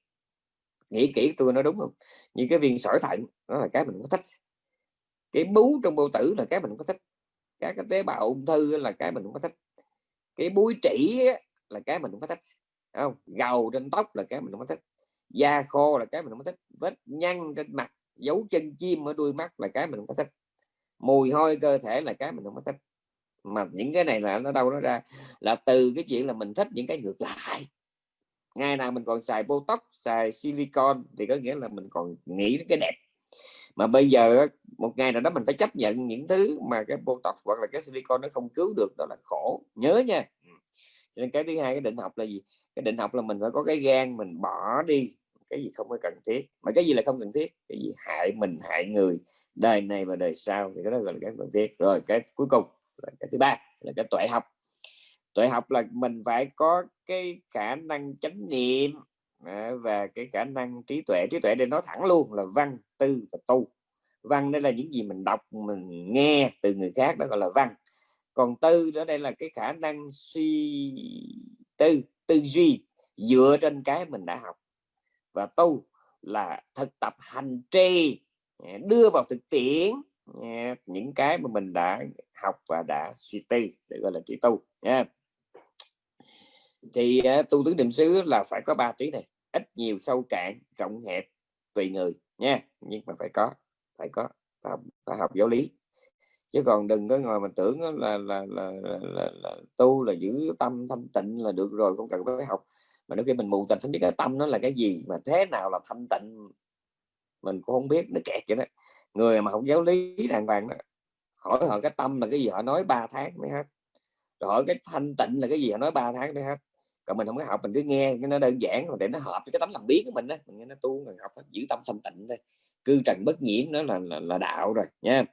nghĩ kỹ tôi nói đúng không? Như cái viên sỏi thận, đó là cái mình có thích. Cái bú trong bao tử là cái mình có thích. Các cái tế bào ung thư là cái mình không có thích. Cái búi trĩ là cái mình không có thích. Không? Gầu trên tóc là cái mình không có thích. Da khô là cái mình không có thích. Vết nhăn trên mặt, dấu chân chim ở đuôi mắt là cái mình không có thích. Mùi hôi cơ thể là cái mình không có thích. Mà những cái này là nó đâu nó ra. Là từ cái chuyện là mình thích những cái ngược lại ngày nào mình còn xài botox, xài silicon thì có nghĩa là mình còn nghĩ đến cái đẹp. Mà bây giờ một ngày nào đó mình phải chấp nhận những thứ mà cái botox hoặc là cái silicon nó không cứu được, đó là khổ. Nhớ nha. Ừ. Nên cái thứ hai, cái định học là gì? Cái định học là mình phải có cái gan mình bỏ đi. Cái gì không có cần thiết. Mà cái gì là không cần thiết? Cái gì? Hại mình, hại người. Đời này và đời sau thì cái đó gọi là cái cần thiết. Rồi cái cuối cùng là cái thứ ba, là cái tuệ học tuệ học là mình phải có cái khả năng chánh niệm à, và cái khả năng trí tuệ. Trí tuệ để nói thẳng luôn là văn, tư và tu. Văn đây là những gì mình đọc, mình nghe từ người khác, đó gọi là văn. Còn tư đó đây là cái khả năng suy tư tư duy dựa trên cái mình đã học. Và tu là thực tập hành trì à, đưa vào thực tiễn à, những cái mà mình đã học và đã suy tư, để gọi là trí tu. Nha thì à, tu tứ niệm xứ là phải có ba trí này ít nhiều sâu cạn rộng hẹp tùy người nha nhưng mà phải có phải có phải học, phải học giáo lý. Chứ còn đừng có ngồi mà tưởng là là, là, là, là, là tu là giữ tâm thanh tịnh là được rồi không cần phải học. Mà đôi khi mình mù tịnh không biết cái tâm nó là cái gì mà thế nào là thanh tịnh mình cũng không biết nó kẹt vậy đó. Người mà không giáo lý đàng hoàng đó hỏi họ cái tâm là cái gì họ nói 3 tháng mới hết. Rồi hỏi cái thanh tịnh là cái gì họ nói 3 tháng mới hết còn mình không có học mình cứ nghe cái nó đơn giản rồi để nó hợp với cái tấm làm biến của mình đó mình nghe nó tu mình học giữ tâm thanh tịnh thôi. Cư trần bất nhiễm đó là là, là đạo rồi nha.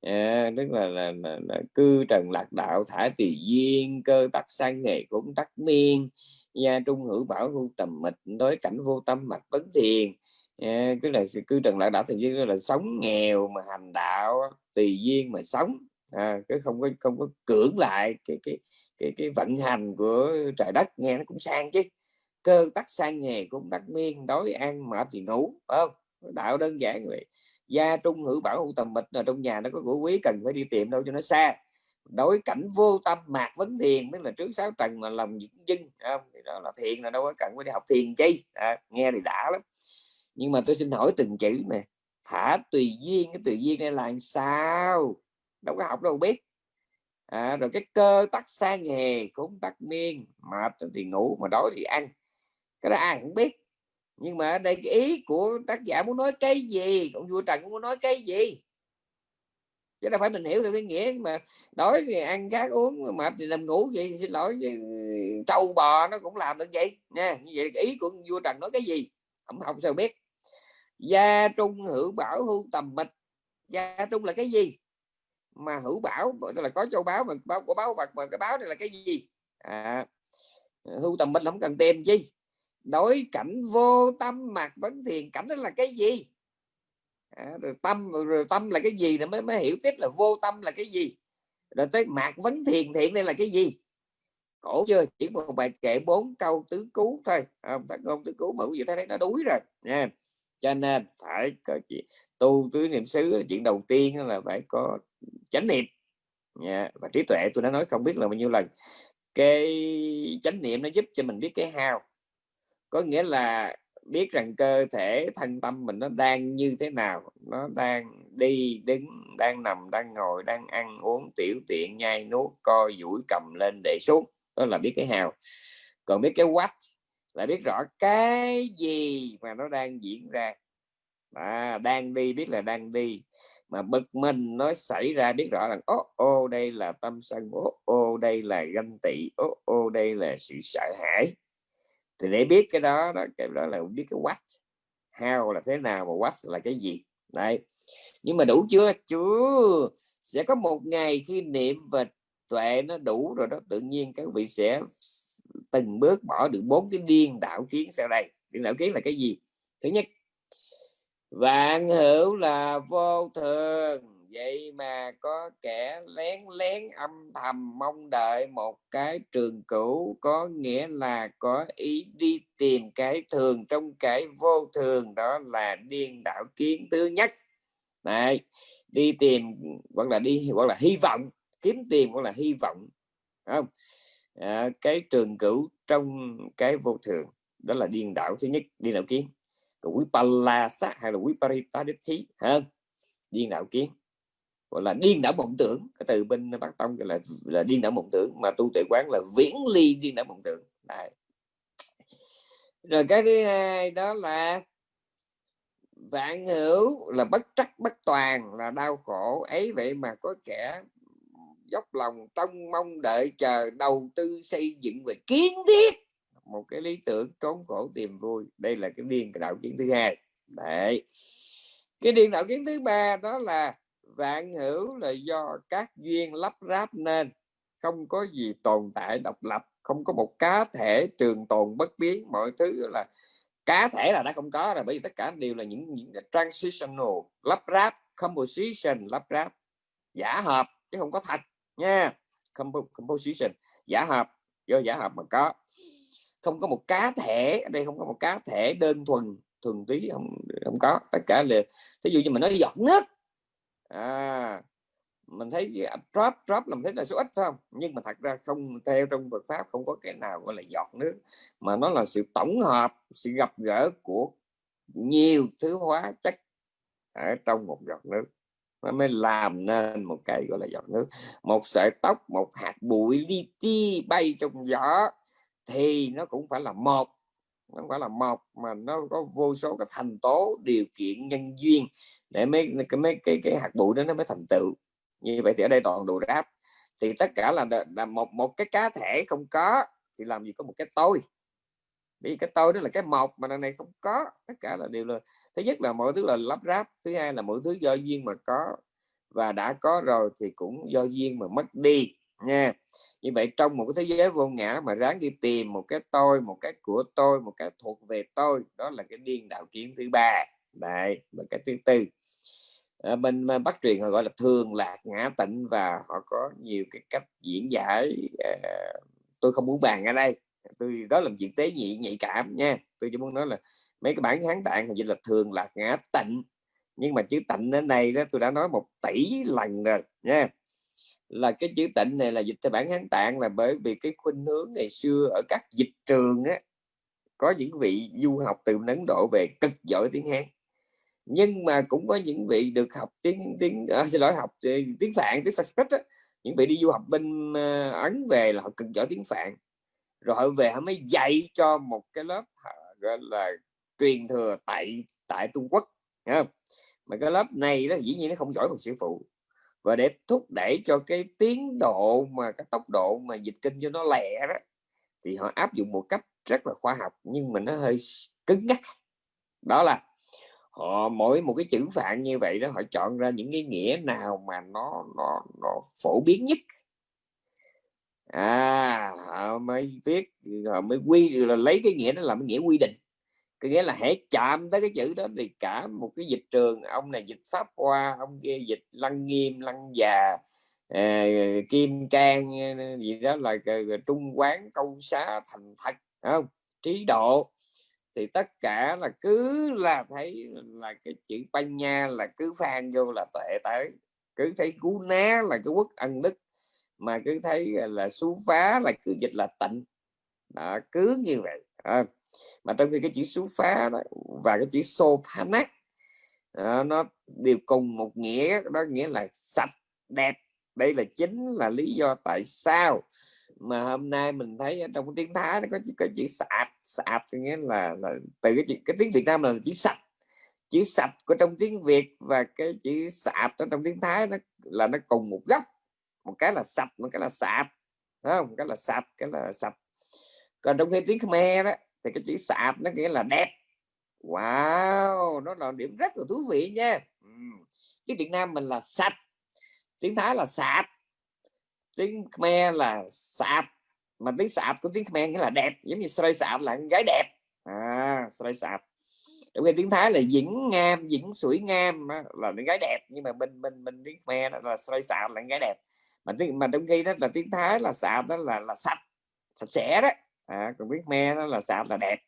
À, tức là, là, là, là cư trần lạc đạo thả tùy duyên cơ tắc sang nghề cũng tắc miên. Gia trung hữu bảo hưu tầm mịch đối cảnh vô tâm mặt vấn thiền. À, tức là cư trần lạc đạo thì duyên là sống nghèo mà hành đạo tùy duyên mà sống. À, cái không có không có cưỡng lại cái cái cái cái vận hành của trời đất nghe nó cũng sang chứ. Cơ tắc sang nghề cũng tắc miên đói ăn mệt thì ngủ không? Đạo đơn giản vậy. Gia trung hữu bảo hữu tầm mịch là trong nhà nó có của quý cần phải đi tìm đâu cho nó xa. Đối cảnh vô tâm mạc vấn thiền tức là trước sáu trần mà lòng những dưng không? thì đó là thiền là đâu có cần phải đi học thiền chi. À, nghe thì đã lắm. Nhưng mà tôi xin hỏi từng chữ nè. Thả tùy duyên cái tùy duyên này là sao? Đâu có học đâu biết à, rồi cái cơ tắc sang nghề cũng tắc miên mệt thì ngủ mà đói thì ăn. Cái đó ai cũng biết. Nhưng mà ở đây cái ý của tác giả muốn nói cái gì ông vua trần cũng muốn nói cái gì? Chứ đâu phải mình hiểu theo cái nghĩa mà đói thì ăn khác uống mệt thì nằm ngủ vậy xin lỗi ừ, trâu bò nó cũng làm được vậy. Nha như vậy ý của vua trần nói cái gì? Không không sao biết? Gia trung hữu bảo hưu tầm mịch. Gia trung là cái gì? Mà hữu bảo là có châu báo mà báo của báo bạc mà cái báo này là cái gì? À, hưu tầm Minh không cần tìm chi. Đối cảnh vô tâm mạc vấn thiền cảnh đó là cái gì? À, rồi tâm rồi tâm là cái gì? Rồi mới mới hiểu tiếp là vô tâm là cái gì. Rồi tới mạc vấn thiền thiện đây là cái gì? Cổ chưa? Chỉ một bài kệ bốn câu tứ cứu thôi. Không à, ngôn tứ cứu mà quý vị thấy nó đuối rồi. Nha. Cho nên phải có chuyện tu tứ niệm xứ là chuyện đầu tiên là phải có chánh niệm. Nha và trí tuệ tôi đã nói không biết là bao nhiêu lần. Cái chánh niệm nó giúp cho mình biết cái hao có nghĩa là biết rằng cơ thể thân tâm mình nó đang như thế nào. Nó đang đi đứng đang nằm đang ngồi đang ăn uống tiểu tiện nhai nuốt co duỗi cầm lên để xuống. Đó là biết cái hào còn biết cái what là biết rõ cái gì mà nó đang diễn ra. À, đang đi biết là đang đi mà bực mình nó xảy ra biết rõ rằng ô ô, đây là tâm sân ô ô, đây là ganh tị ô ô, đây là sự sợ hãi. Thì để biết cái đó đó, cái đó là biết cái what, how là thế nào mà what là cái gì. Đấy. Nhưng mà đủ chưa? Chưa. Sẽ có một ngày khi niệm và tuệ nó đủ rồi đó, tự nhiên các vị sẽ từng bước bỏ được bốn cái điên đạo kiến sau đây. Điên đạo kiến là cái gì? Thứ nhất vạn hữu là vô thường vậy mà có kẻ lén lén âm thầm mong đợi một cái trường cửu có nghĩa là có ý đi tìm cái thường trong cái vô thường đó là điên đạo kiến thứ nhất. Này đi tìm hoặc là đi hoặc là hy vọng kiếm tìm hoặc là hy vọng không? À, cái trường cửu trong cái vô thường đó là điên đảo thứ nhất điên đảo kiến còn quý palasa hay là quý paritaditi ha? Điên đảo kiến. Gọi là điên đảo mộng tưởng. Cái từ bên bắc tông gọi là là điên đảo mộng tưởng, mà tu tuệ quán là viễn ly điên đảo mộng tưởng. Đấy. rồi cái thứ hai đó là vạn hữu là bất trắc bất toàn, là đau khổ ấy. Vậy mà có kẻ dốc lòng trông mong đợi chờ đầu tư xây dựng về kiến thiết một cái lý tưởng trốn khổ tìm vui. Đây là cái điên đạo kiến thứ hai. Đấy. Cái điên đạo kiến thứ ba đó là vạn hữu là do các duyên lắp ráp nên. Không có gì tồn tại độc lập, không có một cá thể trường tồn bất biến. Mọi thứ là cá thể là đã không có rồi, bởi vì tất cả đều là những những transitional lắp ráp, composition lắp ráp. Giả hợp, chứ không có thật nha. Composition, giả hợp, do giả hợp mà có không có một cá thể ở đây không có một cá thể đơn thuần thuần túy không không có. Tất cả là ví dụ như mình nói giọt nước à, mình thấy drop drop làm thấy là số ít phải không? Nhưng mà thật ra không theo trong Phật pháp không có cái nào gọi là giọt nước mà nó là sự tổng hợp sự gặp gỡ của nhiều thứ hóa chất ở trong một giọt nước. Nó mới làm nên một cái gọi là giọt nước. Một sợi tóc một hạt bụi li ti bay trong gió thì nó cũng phải là một nó không phải là một mà nó có vô số cái thành tố điều kiện nhân duyên để mấy cái mấy cái cái hạt bụi đó nó mới thành tựu. Như vậy thì ở đây toàn đồ ráp. Thì tất cả là, là một một cái cá thể không có thì làm gì có một cái tôi. Vì cái tôi đó là cái một mà đằng này không có. Tất cả là đều là thứ nhất là mọi thứ là lắp ráp thứ hai là mọi thứ do duyên mà có và đã có rồi thì cũng do duyên mà mất đi nha. Như vậy trong một cái thế giới vô ngã mà ráng đi tìm một cái tôi một cái của tôi một cái thuộc về tôi đó là cái điên đạo kiến thứ ba. Đại và cái thứ tư. À, bên bắt truyền họ gọi là thường lạc ngã tịnh và họ có nhiều cái cách diễn giải à, tôi không muốn bàn ở đây. Tôi đó là chuyện tế nhị nhạy cảm nha. Tôi chỉ muốn nói là mấy cái bản kháng tạng thì là thường lạc ngã tịnh. Nhưng mà chữ tịnh đến đây đó tôi đã nói một tỷ lần rồi nha là cái chữ tịnh này là dịch theo bản hán tạng là bởi vì cái khuynh hướng ngày xưa ở các dịch trường á có những vị du học từ Ấn Độ về cực giỏi tiếng Hán nhưng mà cũng có những vị được học tiếng tiếng à, xin lỗi học ờ, tiếng phạn tiếng Sanskrit á. những vị đi du học bên uh, ấn về là họ cực giỏi tiếng phạn rồi họ về họ mới dạy cho một cái lớp gọi là truyền thừa tại tại Trung Quốc không? mà cái lớp này đó dĩ nhiên nó không giỏi bằng sư phụ và để thúc đẩy cho cái tiến độ mà, cái tốc độ mà dịch kinh cho nó lẹ đó, thì họ áp dụng một cách rất là khoa học, nhưng mà nó hơi cứng nhắc. Đó là họ, mỗi một cái chữ phạn như vậy đó, họ chọn ra những cái nghĩa nào mà nó nó nó phổ biến nhất. À họ mới viết, họ mới quy, là lấy cái nghĩa đó làm cái nghĩa quy định cái nghĩa là hãy chạm tới cái chữ đó thì cả một cái dịch trường ông này dịch pháp hoa ông kia dịch lăng nghiêm lăng già uh, kim can gì đó là trung quán câu xá thành thật không? Trí độ. Thì tất cả là cứ là thấy là cái chữ ban nha là cứ phan vô là tệ tới. Cứ thấy cú ná là cái quốc ân đức mà cứ thấy là xú phá là cứ dịch là tịnh. Đó, cứ như vậy à, mà trong khi cái chữ xú phá đó, và cái chữ sopanak đó, à, nó đều cùng một nghĩa đó nghĩa là sạch đẹp. Đây là chính là lý do tại sao mà hôm nay mình thấy trong cái tiếng Thái nó có chữ, có chữ sạch. Sạch nghĩa là, là từ cái chữ, cái tiếng Việt Nam là chữ sạch. Chữ sạch của trong tiếng Việt và cái chữ sạch trong tiếng Thái nó là nó cùng một gốc. Một cái là sạch một cái là sạch. Không? Cái là sạch cái là sạch. Còn trong khi tiếng Khmer đó thì cái chữ sạch nó nghĩa là đẹp. Wow, nó là điểm rất là thú vị nha. Cái Việt Nam mình là sạch. Tiếng Thái là sạch tiếng Khmer là sạch mà tiếng sạch của tiếng Khmer nghĩa là đẹp, giống như sợi sạch là gái đẹp. À sợi sạch trong khi tiếng Thái là dĩnh ngam dĩnh sủi ngam là gái đẹp. Nhưng mà bên bên bên tiếng Khmer là sợi sạch là gái đẹp. Mà tiếng, mà trong khi đó là tiếng Thái là sạch đó là là sạch sạch sẽ đó à, còn viết me đó là sạch là đẹp.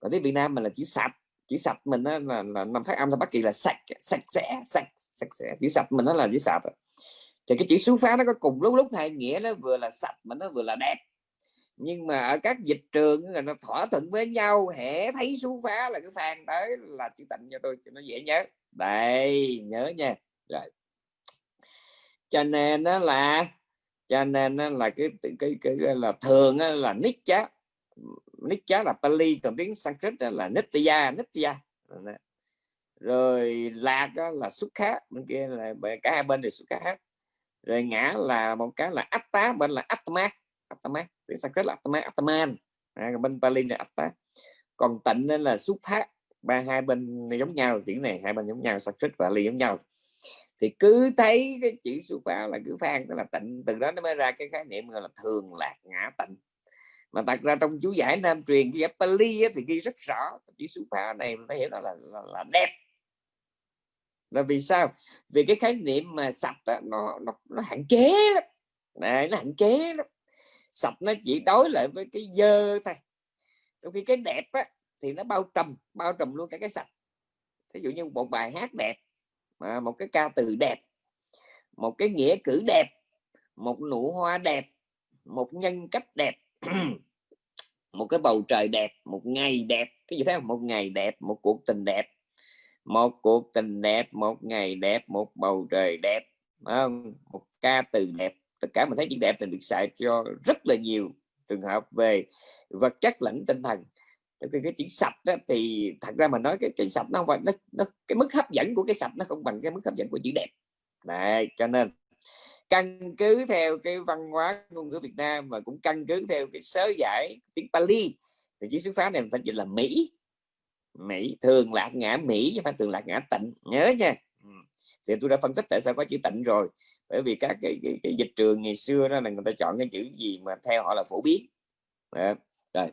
Còn tiếng Việt Nam mình là chỉ sạch chỉ sạch mình đó là, là năm phát âm là bất kỳ là sạch sạch sẽ sạch sạch sẽ. Chỉ sạch mình nó là chỉ sạch. Thì cái chữ xú phá nó có cùng lúc lúc hai nghĩa nó vừa là sạch mà nó vừa là đẹp. Nhưng mà ở các dịch trường là nó thỏa thuận với nhau hễ thấy xú phá là cái phàn tới là chữ tịnh cho tôi cho nó dễ nhớ. Đây nhớ nha. Rồi. Cho nên nó là cho nên là cái cái, cái, cái, là thường là nít chá nít chá là Pali còn tiếng Sanskrit là Nitya Nitya. Rồi lạc là xuất khác bên kia là cả hai bên đều xuất khác rồi ngã là một cái là atta bên là atma atma tiếng sanskrit là atma atman. À, bên pali là atta. Còn tịnh nên là xuất phát ba hai bên giống nhau tiếng này hai bên giống nhau sanskrit và pali giống nhau thì cứ thấy cái chữ xuất phát là cứ phan đó là tịnh. Từ đó nó mới ra cái khái niệm gọi là thường lạc ngã tịnh. Mà thật ra trong chú giải nam truyền cái giải Pali thì ghi rất rõ chữ xuất phát này nó hiểu đó là, là, là đẹp. Là vì sao? Vì cái khái niệm mà sạch đó, nó, nó nó hạn chế lắm. Này nó hạn chế lắm. Sạch nó chỉ đối lại với cái dơ thôi. Trong khi cái đẹp á, thì nó bao trùm bao trùm luôn cả cái sạch. Ví dụ như một bài hát đẹp mà một cái ca từ đẹp, một cái nghĩa cử đẹp, một nụ hoa đẹp, một nhân cách đẹp, một cái bầu trời đẹp, một ngày đẹp. Cái gì thế một ngày đẹp, một cuộc tình đẹp. Một cuộc tình đẹp, một ngày đẹp, một bầu trời đẹp không? một ca từ đẹp. Tất cả mình thấy chữ đẹp thì được xài cho rất là nhiều trường hợp về vật chất lẫn tinh thần cái, cái chữ sạch đó, thì thật ra mà nói cái cái sạch nó không phải nó, nó cái mức hấp dẫn của cái sạch nó không bằng cái mức hấp dẫn của chữ đẹp. Này cho nên căn cứ theo cái văn hóa ngôn ngữ Việt Nam và cũng căn cứ theo cái sớ giải tiếng Pali thì chữ xuất phát này mình phải dịch là Mỹ. Mỹ thường lạc ngã Mỹ chứ phải thường lạc ngã tịnh. Nhớ nha. Ừ. Thì tôi đã phân tích tại sao có chữ tịnh rồi. Bởi vì các cái, cái, cái dịch trường ngày xưa đó là người ta chọn cái chữ gì mà theo họ là phổ biến. Đó. rồi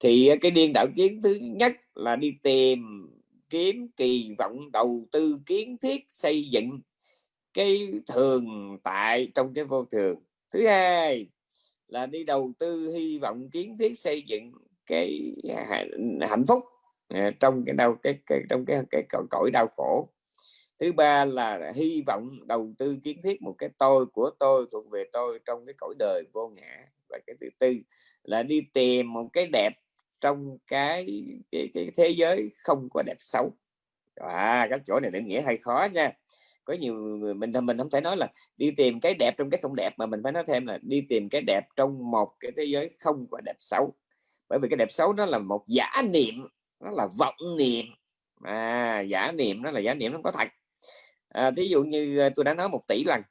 thì ờ, cái điên đạo kiến thứ nhất là đi tìm kiếm kỳ vọng đầu tư kiến thiết xây dựng cái thường tại trong cái vô thường. Thứ hai là đi đầu tư hy vọng kiến thiết xây dựng cái à, hạnh phúc à, trong cái đau cái, cái trong cái, cái cõi đau khổ. Thứ ba là hy vọng đầu tư kiến thiết một cái tôi của tôi thuộc về tôi trong cái cõi đời vô ngã. Và cái thứ tư là đi tìm một cái đẹp trong cái cái, cái thế giới không có đẹp xấu. À các chỗ này định nghĩa hay khó nha. Có nhiều người mình mình không thể nói là đi tìm cái đẹp trong cái không đẹp mà mình phải nói thêm là đi tìm cái đẹp trong một cái thế giới không có đẹp xấu. Bởi vì cái đẹp xấu nó là một giả niệm nó là vọng niệm. À, giả niệm nó là giả niệm nó có thật. À, thí dụ như à, tôi đã nói một tỷ lần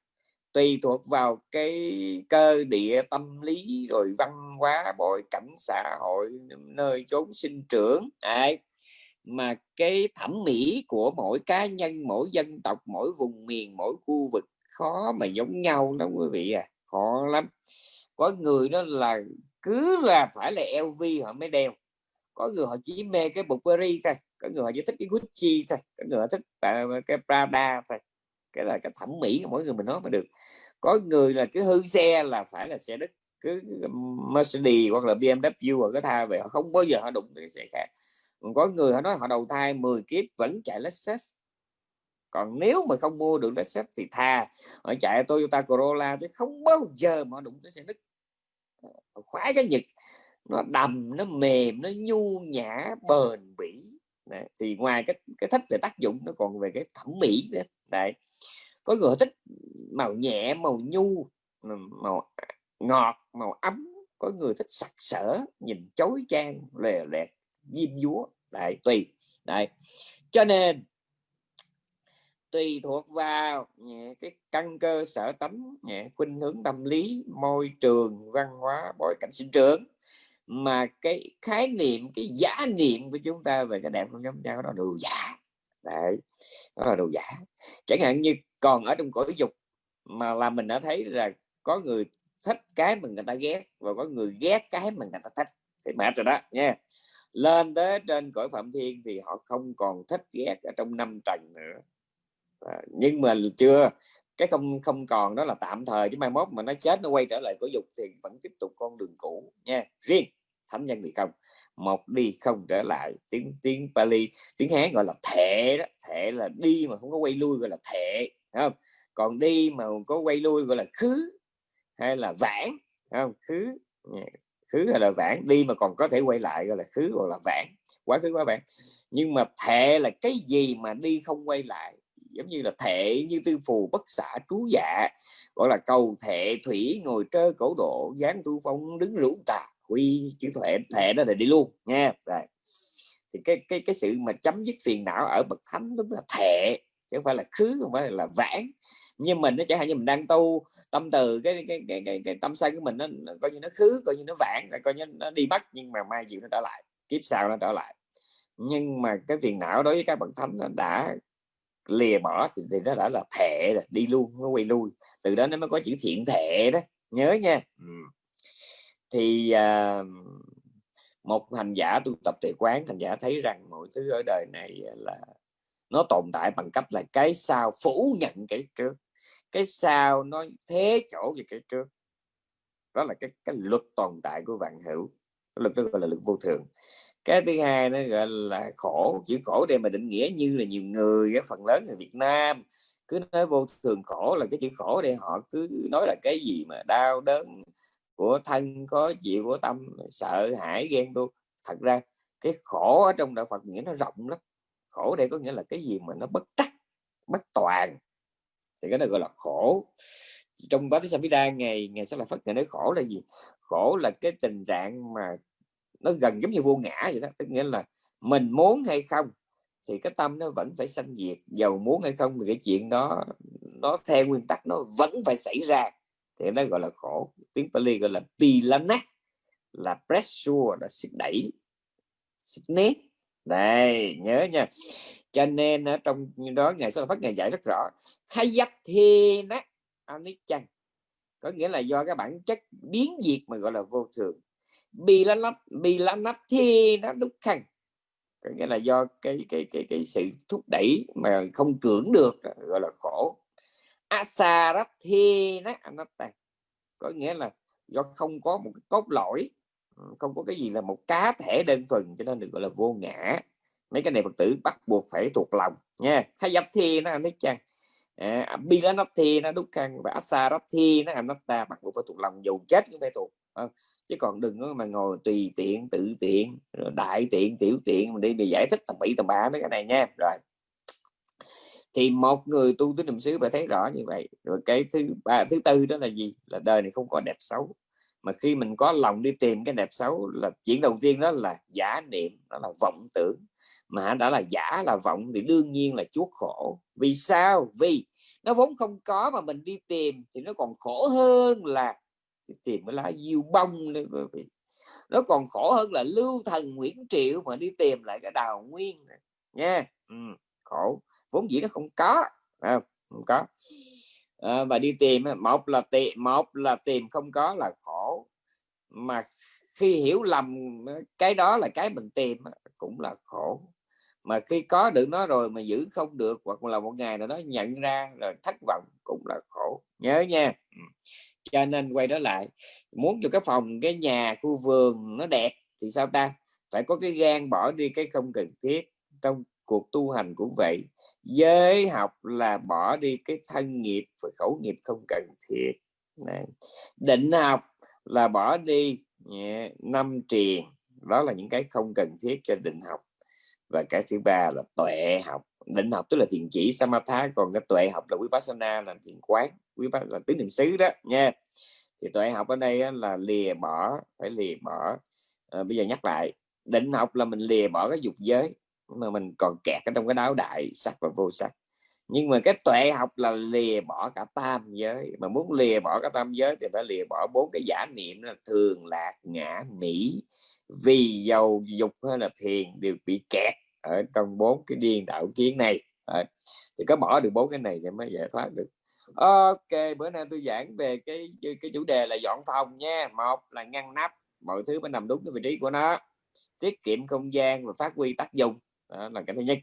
tùy thuộc vào cái cơ địa tâm lý rồi văn hóa bội cảnh xã hội, nơi chốn sinh trưởng, Đấy. mà cái thẩm mỹ của mỗi cá nhân, mỗi dân tộc, mỗi vùng miền, mỗi khu vực khó mà giống nhau đó quý vị à khó lắm. Có người đó là cứ là phải là LV họ mới đeo. Có người họ chỉ mê cái Burberry thôi, có người họ chỉ thích cái Gucci thôi, có người họ thích ờ, cái Prada thôi cái là cái thẩm mỹ của mỗi người mình nói mà được. Có người là cứ hư xe là phải là xe đức, cứ Mercedes hoặc là BMW hoặc cái thai về họ không bao giờ họ đụng cái xe khác. Còn có người họ nói họ đầu thai 10 kiếp vẫn chạy Lexus. Còn nếu mà không mua được Lexus thì thà, họ chạy Toyota Corolla chứ không bao giờ mà họ đụng tới xe đức. Ờ, khoái cái nhật, nó đầm, nó mềm, nó nhu nhã, bền bỉ. Đấy. thì ngoài cái cái thích về tác dụng, nó còn về cái thẩm mỹ nữa Đấy. có người thích màu nhẹ, màu nhu màu ngọt, màu ấm có người thích sặc sỡ, nhìn chói chang, lè lẹt, diêm dúa đại tùy Đấy. cho nên tùy thuộc vào cái căn cơ sở tánh khuynh hướng tâm lý, môi trường, văn hóa, bối cảnh sinh trưởng mà cái khái niệm cái giá niệm của chúng ta về cái đẹp không giống nhau đó là đồ giả. Đấy đó là đồ giả. Chẳng hạn như còn ở trong cõi dục mà là mình đã thấy là có người thích cái mà người ta ghét và có người ghét cái mà người ta thích thì mệt rồi đó nha. Lên tới trên cõi phạm thiên thì họ không còn thích ghét ở trong năm trần nữa. À, nhưng mà chưa cái không không còn đó là tạm thời chứ mai mốt mà nó chết nó quay trở lại cõi dục thì vẫn tiếp tục con đường cũ nha. Riêng thánh nhân bị không? Một đi không trở lại. Tiếng tiếng Pali, tiếng Hán gọi là thệ đó. Thệ là đi mà không có quay lui gọi là thệ không? Còn đi mà có quay lui gọi là khứ hay là vãng không? Khứ khứ hay là vãng. Đi mà còn có thể quay lại gọi là khứ hoặc là vãng. Quá khứ, quá vãng. Nhưng mà thệ là cái gì mà đi không quay lại? Giống như là thệ như tư phù, bất xả, trú dạ gọi là cầu thệ thủy, ngồi trơ cổ độ dáng tu phong, đứng rũ tà quy chữ thệ thệ đó là đi luôn nha. Rồi thì cái cái cái sự mà chấm dứt phiền não ở bậc thánh đúng là thệ chứ không phải là khứ không phải là vãn nhưng mình nó chẳng hạn như mình đang tu tâm từ cái cái cái cái, cái tâm sân của mình nó, coi như nó khứ coi như nó vãn coi như nó đi mất nhưng mà mai chịu nó trở lại kiếp sau nó trở lại. Nhưng mà cái phiền não đối với các bậc thánh nó đã lìa bỏ thì, thì nó đã là thệ rồi đi luôn nó quay lui. Từ đó nó mới có chữ thiện thệ đó. Nhớ nha. Ừ thì à, một hành giả tu tập tuệ quán hành giả thấy rằng mọi thứ ở đời này à, là nó tồn tại bằng cách là cái sau phủ nhận cái trước cái sau nó thế chỗ về cái trước. Đó là cái cái luật tồn tại của vạn hữu cái luật đó gọi là luật vô thường. Cái thứ hai nó gọi là khổ chữ khổ đây mà định nghĩa như là nhiều người phần lớn người Việt Nam cứ nói vô thường khổ là cái chữ khổ để họ cứ nói là cái gì mà đau đớn của thân, có chịu của tâm, sợ, hãi, ghen tu thật ra, cái khổ ở trong đạo Phật nghĩa nó rộng lắm. Khổ đây có nghĩa là cái gì mà nó bất trắc, bất toàn. Thì cái này gọi là khổ. Trong bát Samhita ngày ngày sẽ là Phật ngày nói khổ là gì? Khổ là cái tình trạng mà nó gần giống như vô ngã vậy đó. Tức nghĩa là mình muốn hay không, thì cái tâm nó vẫn phải sanh diệt. Giàu muốn hay không thì cái chuyện đó, nó theo nguyên tắc nó vẫn phải xảy ra thì nó gọi là khổ. Tiếng Pali gọi là pilana là pressure, là sức đẩy, sức nét đây, nhớ nha. Cho nên ở trong đó ngày sau phát ngày giải rất rõ. Khai dắt thi nát anichan có nghĩa là do cái bản chất biến diệt mà gọi là vô thường. Bilanat nắp thi nó đúc khăn có nghĩa là do cái cái cái cái sự thúc đẩy mà không cưỡng được, gọi là khổ asarathi có nghĩa là do không có một cái cốt lõi ừ, không có cái gì là một cá thể đơn thuần cho nên được gọi là vô ngã. Mấy cái này phật tử bắt buộc phải thuộc lòng nha. Khai dập thi nó anh chăng à, bilanati nó đúc khăn và asarathi nó anatta bắt buộc phải thuộc lòng dù chết cũng phải thuộc. À, chứ còn đừng mà ngồi tùy tiện tự tiện đại tiện tiểu tiện mình đi để giải thích tầm bậy tầm bạ mấy cái này nha. Rồi thì một người tu tứ niệm xứ phải thấy rõ như vậy. Rồi cái thứ ba thứ tư đó là gì? Là đời này không có đẹp xấu. Mà khi mình có lòng đi tìm cái đẹp xấu là chuyện đầu tiên đó là giả niệm đó là vọng tưởng. Mà đã là giả là vọng thì đương nhiên là chuốc khổ. Vì sao? Vì nó vốn không có mà mình đi tìm thì nó còn khổ hơn là tìm cái lá diêu bông nữa quý vị. Nó còn khổ hơn là lưu thần Nguyễn Triệu mà đi tìm lại cái đào nguyên này. nha. Ừ, khổ vốn dĩ nó không có không, không có. À, và đi tìm một là tìm một là tìm không có là khổ. Mà khi hiểu lầm ờ, cái đó là cái mình tìm cũng là khổ. Mà khi có được nó rồi mà giữ không được hoặc là một ngày nào đó nhận ra rồi thất vọng cũng là khổ. Nhớ nha. Ừ. Cho nên quay trở lại muốn cho cái phòng cái nhà khu vườn nó đẹp thì sao ta? Phải có cái gan bỏ đi cái không cần thiết. Trong cuộc tu hành cũng vậy giới học là bỏ đi cái thân nghiệp và khẩu nghiệp không cần thiết. Này. định học là bỏ đi yeah, năm triền. Đó là những cái không cần thiết cho định học. Và cái thứ ba là tuệ học. Định học tức là thiền chỉ samatha. Còn cái tuệ học là vipassana là thiền quán quý bác là tứ niệm xứ đó nha. Thì tuệ học ở đây là lìa bỏ phải lìa bỏ. À, bây giờ nhắc lại định học là mình lìa bỏ cái dục giới mà mình còn kẹt ở trong cái đáo đại sắc và vô sắc. Nhưng mà cái tuệ học là lìa bỏ cả tam giới. Mà muốn lìa bỏ cả tam giới thì phải lìa bỏ bốn cái giả niệm là thường, lạc, ngã, mỹ vì dầu, dục hay là thiền đều bị kẹt ở trong bốn cái điên đạo kiến này. Thì có bỏ được bốn cái này thì mới giải thoát được. Ok, bữa nay tôi giảng về cái cái chủ đề là dọn phòng nha. Một là ngăn nắp, mọi thứ phải nằm đúng cái vị trí của nó. Tiết kiệm không gian và phát huy tác dụng đó là cái thứ nhất.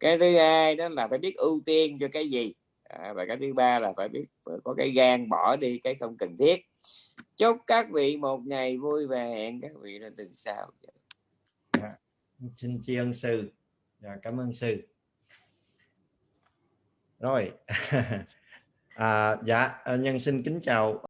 Cái thứ hai đó là phải biết ưu tiên cho cái gì. À, và cái thứ ba là phải biết có cái gan bỏ đi cái không cần thiết. Chúc các vị một ngày vui và hẹn các vị là tuần sau. Dạ. xin tri ân sư. Dạ, cảm ơn sư. Rồi. À, dạ ờ, nhân xin kính chào